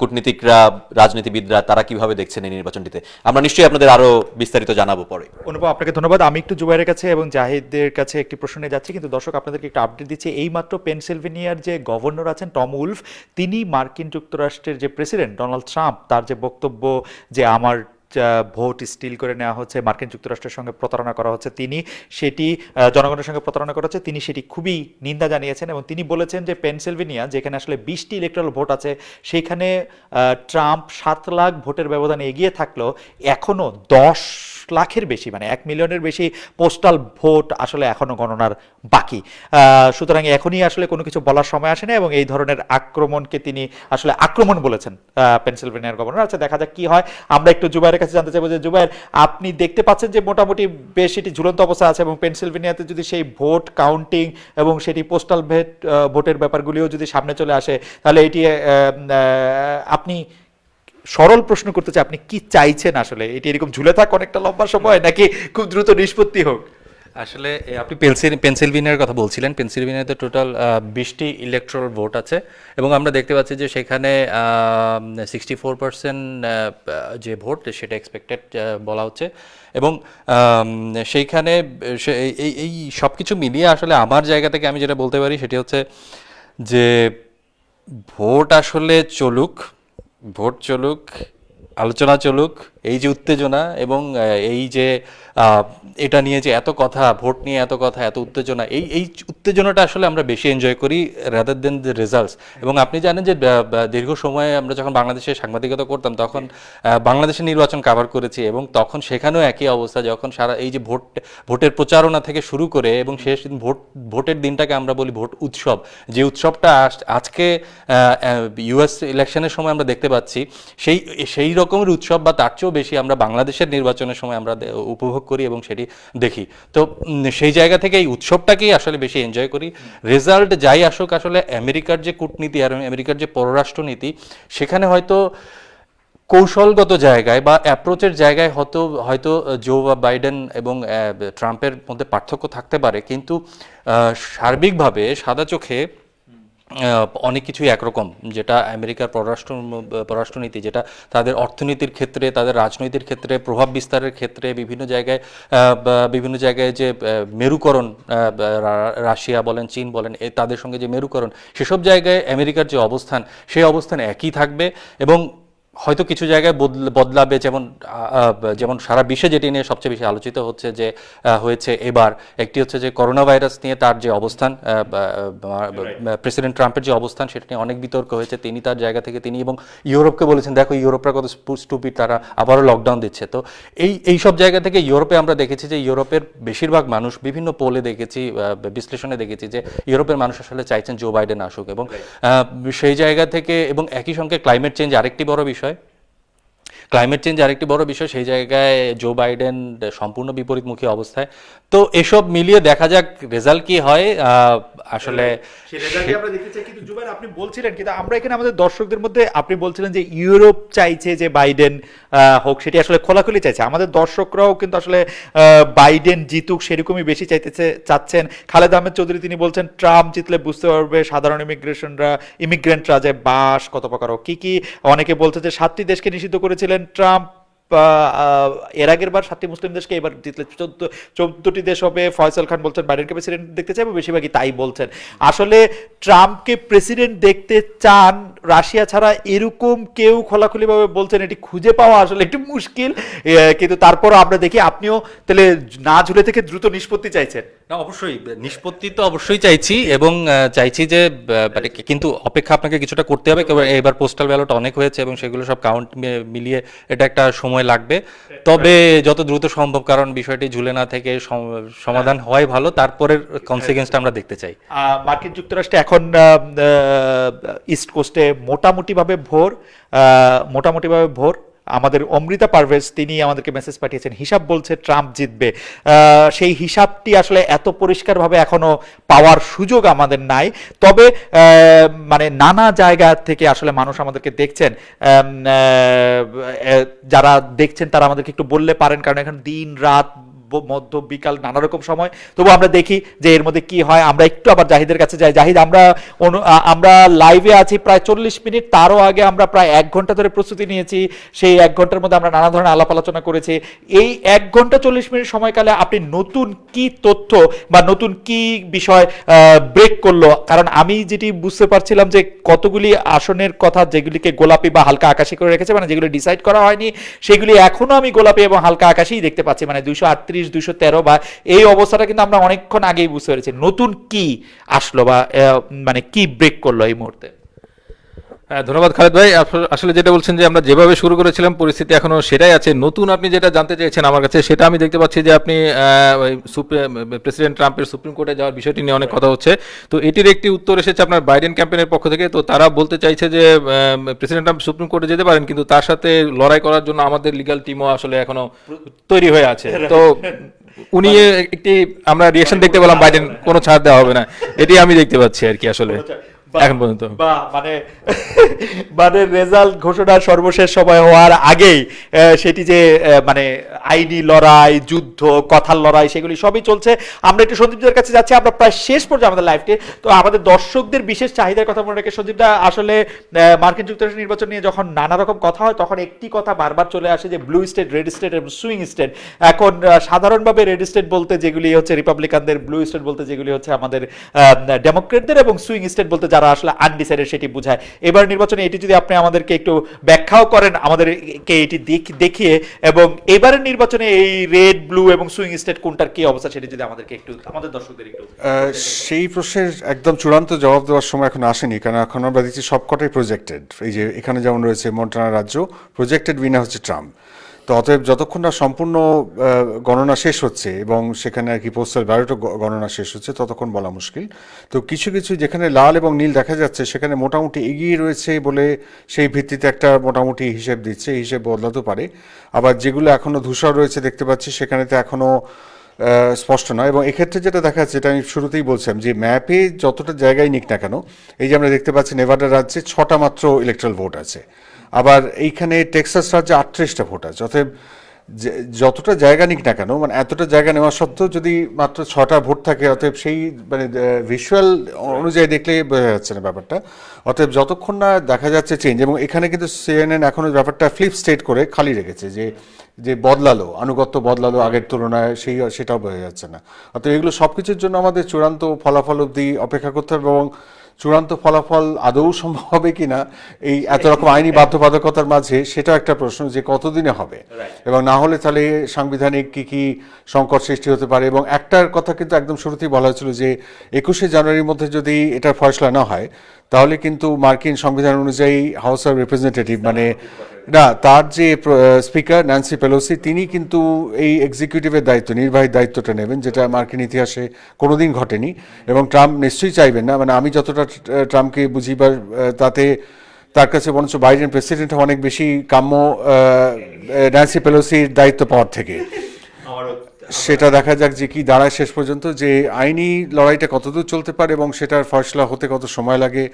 কূটনীতিকরা, রাজনীতিবিদরা তারা কীভাবে দেখছেন এই নির্বাচনটিতে। আমরা নিশ্চয়ই আপনাদের আরও বিস্তারিত জানাব পরে। অনুপম, আপনাকে ধন্যবাদ। আমি একটু জুবাইরের কাছে এবং জাহিদের কাছে একটি প্রশ্নে যাচ্ছি, কিন্তু দর্শক আপনাদেরকে একটু আপডেট দিচ্ছি। এইমাত্র পেনসিলভেনিয়ার যে গভর্নর আছেন টম উলফ, তিনি মার্কিন যুক্তরাষ্ট্রের যে প্রেসিডেন্ট ডোনাল্ড ট্রাম্প, তার যে বক্তব্য যে আমার ভোট স্টিল করে নেওয়া হচ্ছে, মার্কিন যুক্তরাষ্ট্রের সঙ্গে প্রতারণা করা হচ্ছে তিনি, সেটি জনগণের সঙ্গে প্রতারণা করা হচ্ছে, তিনি সেটি খুবই নিন্দা জানিয়েছেন এবং তিনি বলেছেন যে পেনসিলভেনিয়া, যেখানে আসলে বিশটি ইলেকট্রাল ভোট আছে সেইখানে ট্রাম্প সাত লাখ ভোটের ব্যবধানে এগিয়ে থাকলেও এখনও দশ লাখের বেশি মানে এক মিলিয়নের বেশি পোস্টাল ভোট আসলে এখনও গণনার বাকি। সুতরাং এখনই আসলে কোনো কিছু বলার সময় আসে না এবং এই ধরনের আক্রমণকে তিনি আসলে আক্রমণ বলেছেন পেনসিলভেনিয়ার গভর্নর। আচ্ছা দেখা যাক কি হয়। আমরা একটু জুবাইরের কাছে জানতে চাইব যে, জুবাইয়ের, আপনি দেখতে পাচ্ছেন যে মোটামুটি বেশ এটি ঝুলন্ত অবস্থা আছে এবং পেনসিলভেনিয়াতে যদি সেই ভোট কাউন্টিং এবং সেটি পোস্টাল ভেট ভোটের ব্যাপারগুলিও যদি সামনে চলে আসে, তাহলে এটি আপনি সরল প্রশ্ন করতে চাই, আপনি কি চাইছেন আসলে? এটি এরকম ঝুলে থাক অনেকটা লম্বা সময়, নাকি খুব দ্রুত নিষ্পত্তি হোক? আসলে আপনি পেনসিল, পেনসিলভেনিয়ার কথা বলছিলেন। পেনসিলভেনিয়াতে টোটাল বিশটি ইলেকট্রাল ভোট আছে এবং আমরা দেখতে পাচ্ছি যে সেখানে সিক্সটি ফোর পার্সেন্ট যে ভোট, সেটা এক্সপেক্টেড বলা হচ্ছে। এবং সেইখানে এই এই সব কিছু মিলিয়ে আসলে আমার জায়গা থেকে আমি যেটা বলতে পারি সেটি হচ্ছে যে ভোট আসলে চলুক, ভোট চলুক আলোচনা চলুক, এই যে উত্তেজনা এবং এই যে এটা নিয়ে যে এত কথা, ভোট নিয়ে এত কথা, এত উত্তেজনা, এই এই উত্তেজনাটা আসলে আমরা বেশি এনজয় করি রাদার দেন দ্য রেজাল্টস এবং আপনি জানেন যে দীর্ঘ সময়ে আমরা যখন বাংলাদেশে সাংবাদিকতা করতাম, তখন বাংলাদেশের নির্বাচন কাভার করেছি এবং তখন সেখানেও একই অবস্থা, যখন সারা, এই যে ভোট, ভোটের প্রচারণা থেকে শুরু করে এবং শেষ দিন ভোট, ভোটের দিনটাকে আমরা বলি ভোট উৎসব। যে উৎসবটা আজ- আজকে ইউএস ইলেকশনের সময় আমরা দেখতে পাচ্ছি, সেই সেই রকমের উৎসব বা তার চেয়েও বেশি আমরা বাংলাদেশের নির্বাচনের সময় আমরা উপভোগ করি এবং সেটি দেখি। তো সেই জায়গা থেকে এই উৎসবটাকেই আসলে বেশি এনজয় করি। রেজাল্ট যাই আসুক, আসলে আমেরিকার যে কূটনীতি আর আমেরিকার যে পররাষ্ট্রনীতি, সেখানে হয়তো কৌশলগত জায়গায় বা অ্যাপ্রোচের জায়গায় হয়তো হয়তো জো বা বাইডেন এবং ট্রাম্পের মধ্যে পার্থক্য থাকতে পারে। কিন্তু সার্বিকভাবে সাদা চোখে অনেক কিছুই একরকম, যেটা আমেরিকার পররাষ্ট্র, পররাষ্ট্রনীতি, যেটা তাদের অর্থনীতির ক্ষেত্রে, তাদের রাজনৈতিক ক্ষেত্রে, প্রভাব বিস্তারের ক্ষেত্রে বিভিন্ন জায়গায় বিভিন্ন জায়গায় যে মেরুকরণ রাশিয়া বলেন, চীন বলেন তাদের সঙ্গে যে মেরুকরণ, সেসব জায়গায় আমেরিকার যে অবস্থান, সেই অবস্থান একই থাকবে এবং হয়তো কিছু জায়গায় বদল- বদলাবে যেমন যেমন সারা বিশ্বে যেটি নিয়ে সবচেয়ে বেশি আলোচিত হচ্ছে যে হয়েছে এবার। একটি হচ্ছে যে করোনা ভাইরাস নিয়ে তার যে অবস্থান প্রেসিডেন্ট ট্রাম্পের যে অবস্থান সেটা নিয়ে অনেক বিতর্ক হয়েছে। তিনি তার জায়গা থেকে তিনি এবং ইউরোপকে বলেছেন দেখো ইউরোপরা কত স্টুপিড তারা আবারও লকডাউন দিচ্ছে। তো এই এই সব জায়গা থেকে ইউরোপে আমরা দেখেছি যে ইউরোপের বেশিরভাগ মানুষ বিভিন্ন পোলে দেখেছি বিশ্লেষণে দেখেছি যে ইউরোপের মানুষ আসলে চাইছেন জো বাইডেন আসুক এবং সেই জায়গা থেকে এবং একই সঙ্গে ক্লাইমেট চেঞ্জ আরেকটি বড় বিষয় ক্লাইমেট চেঞ্জ আরেকটি বড় বিষয়, সেই জায়গায় জো বাইডেন সম্পূর্ণ বিপরীতমুখী অবস্থায়। তো এসব মিলিয়ে দেখা যাক রেজাল্ট কি হয়? আসলে জুবাইর আপনি বলছিলেন কিন্তু আমরা এখানে আমাদের দর্শকদের মধ্যে আপনি বলছিলেন যে ইউরোপ চাইছে যে বাইডেন হোক সেটি আসলে খোলাখুলি চাইছে। আমাদের দর্শকরাও কিন্তু আসলে আহ, বাইডেন জিতুক সেরকমই বেশি চাইতেছে চাচ্ছেন। খালেদ আহমেদ চৌধুরী তিনি বলছেন ট্রাম্প জিতলে বুঝতে পারবে সাধারণ ইমিগ্রেশনরা ইমিগ্রেন্টরা যে বাস কত প্রকার কি কি। অনেকে বলছে যে সাতটি দেশকে নিষিদ্ধ করেছিলেন ট্রাম্প এর আগের বার সাতটি মুসলিম দেশকে এবার জিতলে চোদ্দ, চোদ্দটি দেশ হবে ফয়সাল খান বলছেন বাইডেনকে প্রেসিডেন্ট দেখতে চাইব? বেশিরভাগই তাই বলছেন। আসলে ট্রাম্পকে প্রেসিডেন্ট দেখতে চান রাশিয়া ছাড়া এরকম কেউ খোলাখুলিভাবে বলছেন, এটি খুঁজে পাওয়া আসলে একটু মুশকিল। কিন্তু তারপরও আমরা দেখি, আপনিও তাহলে না ঝুলে থেকে দ্রুত নিষ্পত্তি চাইছেন। না, অবশ্যই। নিষ্পত্তি তো অবশ্যই চাইছি এবং চাইছি যে মানে কিন্তু অপেক্ষা আপনাকে কিছুটা করতে হবে। এবার পোস্টাল ব্যালট অনেক হয়েছে এবং সেগুলো সব কাউন্ট মিলিয়ে এটা একটা সময় লাগবে। তবে যত দ্রুত সম্ভব কারণ বিষয়টি ঝুলে না থেকে সম- সমাধান হয়। ভালো। তারপরের কনসিকুয়েন্সটা আমরা দেখতে চাই। মার্কিন যুক্তরাষ্ট্রে এখন ইস্ট কোস্টে মোটামুটিভাবে ভোর আহ, মোটামুটিভাবে ভোর। আমাদের অমৃতা পারভেজ, তিনি আমাদেরকে মেসেজ পাঠিয়েছেন, হিসাব বলছে ট্রাম্প জিতবে। সেই হিসাবটি আসলে এত পরিষ্কারভাবে এখনও পাওয়ার সুযোগ আমাদের নাই। তবে মানে নানা জায়গা থেকে আসলে মানুষ আমাদেরকে দেখছেন। যারা দেখছেন তারা আমাদেরকে একটু বললে পারেন, কারণ এখন দিন, রাত মধ্য, বিকাল, নানা রকম সময়। তবু আমরা দেখি যে এর মধ্যে কি হয়। আমরা একটু আবার জাহিদের কাছে যাই। জাহিদ, আমরা আমরা লাইভে আছি প্রায় চল্লিশ মিনিট। তারও আগে আমরা প্রায় এক ঘণ্টা ধরে প্রস্তুতি নিয়েছি। সেই এক ঘণ্টার মধ্যে আমরা নানা ধরনের আলাপ আলোচনা করেছি। এই এক ঘণ্টা চল্লিশ মিনিট সময়কালে আপনি নতুন কি তথ্য বা নতুন কি বিষয় ব্রেক করল? কারণ আমি যেটি বুঝতে পারছিলাম যে কতগুলি আসনের কথা যেগুলিকে গোলাপি বা হালকা আকাশি করে রেখেছে মানে যেগুলি ডিসাইড করা হয়নি, সেগুলি এখনও আমি গোলাপি এবং হালকা আকাশেই দেখতে পাচ্ছি। মানে দুইশো আটত্রিশ দুইশো তেরো বা এই অবস্থাটা কিন্তু আমরা অনেকক্ষণ আগেই বুঝতে পেরেছি। নতুন কি আসলো বা মানে কি ব্রেক করল এই মুহূর্তে? ধন্যবাদ খালেদ ভাই। আসলে যেটা বলছেন যে আমরা যেভাবে শুরু করেছিলাম পরিস্থিতি এখনও সেটাই আছে। নতুন আপনি যেটা জানতে চেয়েছেন আমার কাছে সেটা আমি দেখতে পাচ্ছি যে আপনি প্রেসিডেন্ট ট্রাম্পের সুপ্রিম কোর্টে যাওয়ার বিষয়টি নিয়ে অনেক কথা হচ্ছে। তো এটির একটি উত্তর এসেছে আপনার বাইডেন ক্যাম্পেনের পক্ষ থেকে। তো তারা বলতে চাইছে যে প্রেসিডেন্ট ট্রাম্প সুপ্রিম কোর্টে যেতে পারেন কিন্তু তার সাথে লড়াই করার জন্য আমাদের লিগ্যাল টিমও আসলে এখনও তৈরি হয়ে আছে। তো উনি একটি আমরা রিয়েকশন দেখতে পেলাম বাইডেন কোনো ছাড় দেওয়া হবে না। এটি আমি দেখতে পাচ্ছি আর কি আসলে। এখন পর্যন্ত। বা মানে মানে রেজাল্ট ঘোষণার সর্বশেষ সময় হওয়ার আগেই সেটি যে মানে আইনি লড়াই যুদ্ধ কথার লড়াই সেগুলি সবই চলছে। আমরা একটু সন্দীপদের কাছে যাচ্ছি আমরা প্রায় শেষ পর্যায়ে আমাদের লাইফটি তো আমাদের দর্শকদের বিশেষ চাহিদার কথা মনে রেখে সন্দীপদা আসলে মার্কিন যুক্তরাষ্ট্র নির্বাচন নিয়ে যখন নানা রকম কথা হয় তখন একটি কথা বারবার চলে আসে যে ব্লু স্টেট রেড স্টেট এবং সুইং স্টেট এখন সাধারণভাবে রেড স্টেট বলতে যেগুলি হচ্ছে রিপাবলিকানদের ব্লু স্টেট বলতে যেগুলি হচ্ছে আমাদের ডেমোক্রেটদের এবং সুইং স্টেট বলতে যারা আসলে আনডিসাইডেড সেটি বোঝায়। এবার নির্বাচনে এটি যদি আপনি আমাদেরকে একটু ব্যাখ্যাও করেন, আমাদেরকে এটি দেখ- দেখিয়ে এবং এবারের নির্বাচনে এই রেড ব্লু এবং সুইং স্টেট কোনটার কি অবস্থা সেটি যদি আমাদেরকে একটু, আমাদের দর্শকদের একটু সেই প্রশ্নের একদম চূড়ান্ত জবাব দেওয়ার সময় এখন আসেনি, কারণ এখন আমরা দেখছি সবকটাই প্রজেক্টেড এই যে এখানে যেমন রয়েছে মন্টানা রাজ্য প্রজেক্টেড উইনার হচ্ছে ট্রাম্প তো অতএব যতক্ষণ না সম্পূর্ণ গণনা শেষ হচ্ছে এবং সেখানে আর কি পোস্টাল ব্যালটও গণনা শেষ হচ্ছে, ততক্ষণ বলা মুশকিল। তো কিছু কিছু যেখানে লাল এবং নীল দেখা যাচ্ছে, সেখানে মোটামুটি এগিয়ে রয়েছে বলে সেই ভিত্তিতে একটা মোটামুটি হিসেব দিচ্ছে, হিসেব বদলাতে পারে। আবার যেগুলো এখনও ধূসর রয়েছে দেখতে পাচ্ছি, সেখানে তো এখনও স্পষ্ট নয়। এবং এক্ষেত্রে যেটা দেখা যাচ্ছে যেটা আমি শুরুতেই বলছিলাম যে ম্যাপে যতটা জায়গায় নিক না কেন, এই যে আমরা দেখতে পাচ্ছি, নেভাডা রাজ্যে ছটা মাত্র ইলেকট্রাল ভোট আছে। আবার এইখানে টেক্সাস রাজ্যে আটত্রিশটা ভোট আছে। অতএব যতটা জায়গা নিক না কেন মানে এতটা জায়গা নেওয়া সত্ত্বেও যদি মাত্র ছটা ভোট থাকে, অতএব সেই মানে ভিজুয়াল অনুযায়ী দেখলে বোঝা যাচ্ছে না ব্যাপারটা। অতএব যতক্ষণ না দেখা যাচ্ছে চেঞ্জ এবং এখানে কিন্তু সিএনএন এখনও ব্যাপারটা ফ্লিপ স্টেট করে খালি রেখেছে, যে যে বদলালো, আনুগত্য বদলালো আগের তুলনায়, সেই, সেটাও বোঝা যাচ্ছে না। অতএব এগুলো সব কিছুর জন্য আমাদের চূড়ান্ত ফলাফল অবধি অপেক্ষা করতে হবে, এবং চূড়ান্ত ফলাফল আদৌ সম্ভব হবে কিনা এই এত রকম আইনি বাধ্যবাধকতার মাঝে সেটা একটা প্রশ্ন যে কতদিনে হবে? এবং না হলে তাহলে সাংবিধানিক কি কি সংকট সৃষ্টি হতে পারে এবং একটার কথা কিন্তু একদম শুরুতেই বলা হয়েছিল যে একুশে জানুয়ারির মধ্যে যদি এটার ফয়সলা না হয় তাহলে কিন্তু মার্কিন সংবিধান অনুযায়ী হাউস অফ রিপ্রেজেন্টেটিভ মানে না, তার যে স্পিকার ন্যান্সি পেলোসি তিনি কিন্তু এই এক্সিকিউটিভের দায়িত্ব, নির্বাহী দায়িত্বটা নেবেন, যেটা মার্কিন ইতিহাসে কোনোদিন ঘটেনি। এবং ট্রাম্প নিশ্চয়ই চাইবেন না মানে আমি যতটা ট্রাম্পকে বুঝি বা তাতে তার কাছে বরঞ্চ বাইডেন প্রেসিডেন্ট অনেক বেশি কাম্য ন্যান্সি পেলোসির দায়িত্ব পাওয়ার থেকে। সেটা দেখা যাক যে কি দাঁড়ায় শেষ পর্যন্ত যে আইনি লড়াইটা কতদূর চলতে পারে এবং সেটার ফয়সলা হতে কত সময় লাগে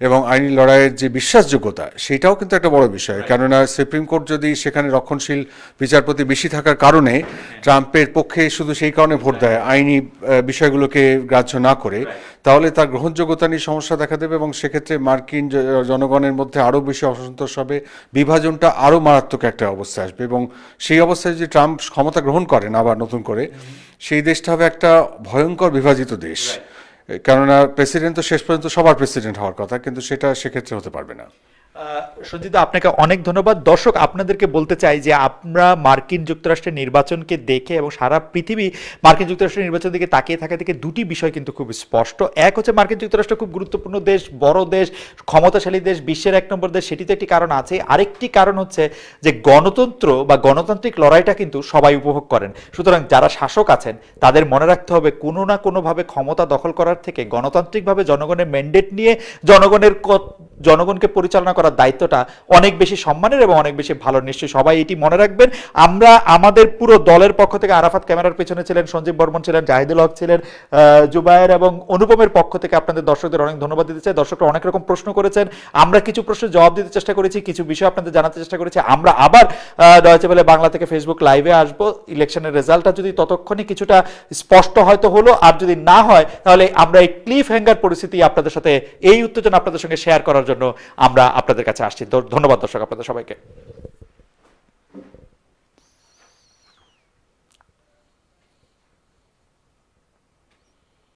এবং আইনি লড়াইয়ের যে বিশ্বাসযোগ্যতা সেটাও কিন্তু একটা বড় বিষয়। কেননা সুপ্রিম কোর্ট যদি সেখানে রক্ষণশীল বিচারপতি বেশি থাকার কারণে ট্রাম্পের পক্ষে শুধু সেই কারণে ভোট দেয় আইনি বিষয়গুলোকে গ্রাহ্য না করে তাহলে তার গ্রহণযোগ্যতা নিয়ে সমস্যা দেখা দেবে এবং সেক্ষেত্রে মার্কিন জনগণের মধ্যে আরও বেশি অসন্তোষ হবে বিভাজনটা আরও মারাত্মক একটা অবস্থা আসবে এবং সেই অবস্থায় যদি ট্রাম্প ক্ষমতা গ্রহণ করেন আবার নতুন করে সেই দেশটা হবে একটা ভয়ঙ্কর বিভাজিত দেশ। কেননা প্রেসিডেন্ট তো শেষ পর্যন্ত সবার প্রেসিডেন্ট হওয়ার কথা কিন্তু সেটা সেক্ষেত্রে হতে পারবে না। সঞ্জিত, আপনাকে অনেক ধন্যবাদ। দর্শক, আপনাদেরকে বলতে চাই যে আমরা মার্কিন যুক্তরাষ্ট্রের নির্বাচনকে দেখে এবং সারা পৃথিবী মার্কিন যুক্তরাষ্ট্রের নির্বাচন দিকে তাকিয়ে থাকা থেকে দুটি বিষয় কিন্তু খুব স্পষ্ট। এক হচ্ছে মার্কিন যুক্তরাষ্ট্র খুব গুরুত্বপূর্ণ দেশ, বড় দেশ, ক্ষমতাশালী দেশ, বিশ্বের এক নম্বর দেশ, সেটিতে একটি কারণ আছে। আরেকটি কারণ হচ্ছে যে গণতন্ত্র বা গণতান্ত্রিক লড়াইটা কিন্তু সবাই উপভোগ করেন। সুতরাং যারা শাসক আছেন, তাদের মনে রাখতে হবে কোনো না কোনোভাবে ক্ষমতা দখল করার থেকে গণতান্ত্রিকভাবে জনগণের ম্যান্ডেট নিয়ে জনগণের জনগণকে পরিচালনা করার দায়িত্বটা অনেক বেশি সম্মানের এবং অনেক বেশি ভালো। নিশ্চয়ই সবাই এটি মনে রাখবেন। আমরা আমাদের পুরো দলের পক্ষ থেকে আরাফাত ক্যামেরার পেছনে ছিলেন, সঞ্জীব বর্মন ছিলেন, জাহিদুল হক ছিলেন জুবায়ের এবং অনুপমের পক্ষ থেকে আপনাদের দর্শকদের অনেক ধন্যবাদ দিতে চাই। দর্শকরা অনেক রকম প্রশ্ন করেছেন। আমরা কিছু প্রশ্নের জবাব দিতে চেষ্টা করেছি, কিছু বিষয় আপনাদের জানাতে চেষ্টা করেছি। আমরা আবার ডয়েচে বেলে বাংলা থেকে ফেসবুক লাইভে আসব। ইলেকশনের রেজাল্টটা যদি ততক্ষণে কিছুটা স্পষ্ট হয়তো হলো, আর যদি না হয়, তাহলে আমরা এই ক্লিফ হ্যাঙ্গার পরিস্থিতি আপনাদের সাথে, এই উত্তেজনা আপনাদের সঙ্গে শেয়ার করার জন্য আমরা আপনাদের কাছে আসছি। ধন্যবাদ দর্শক আপনাদের সবাইকে।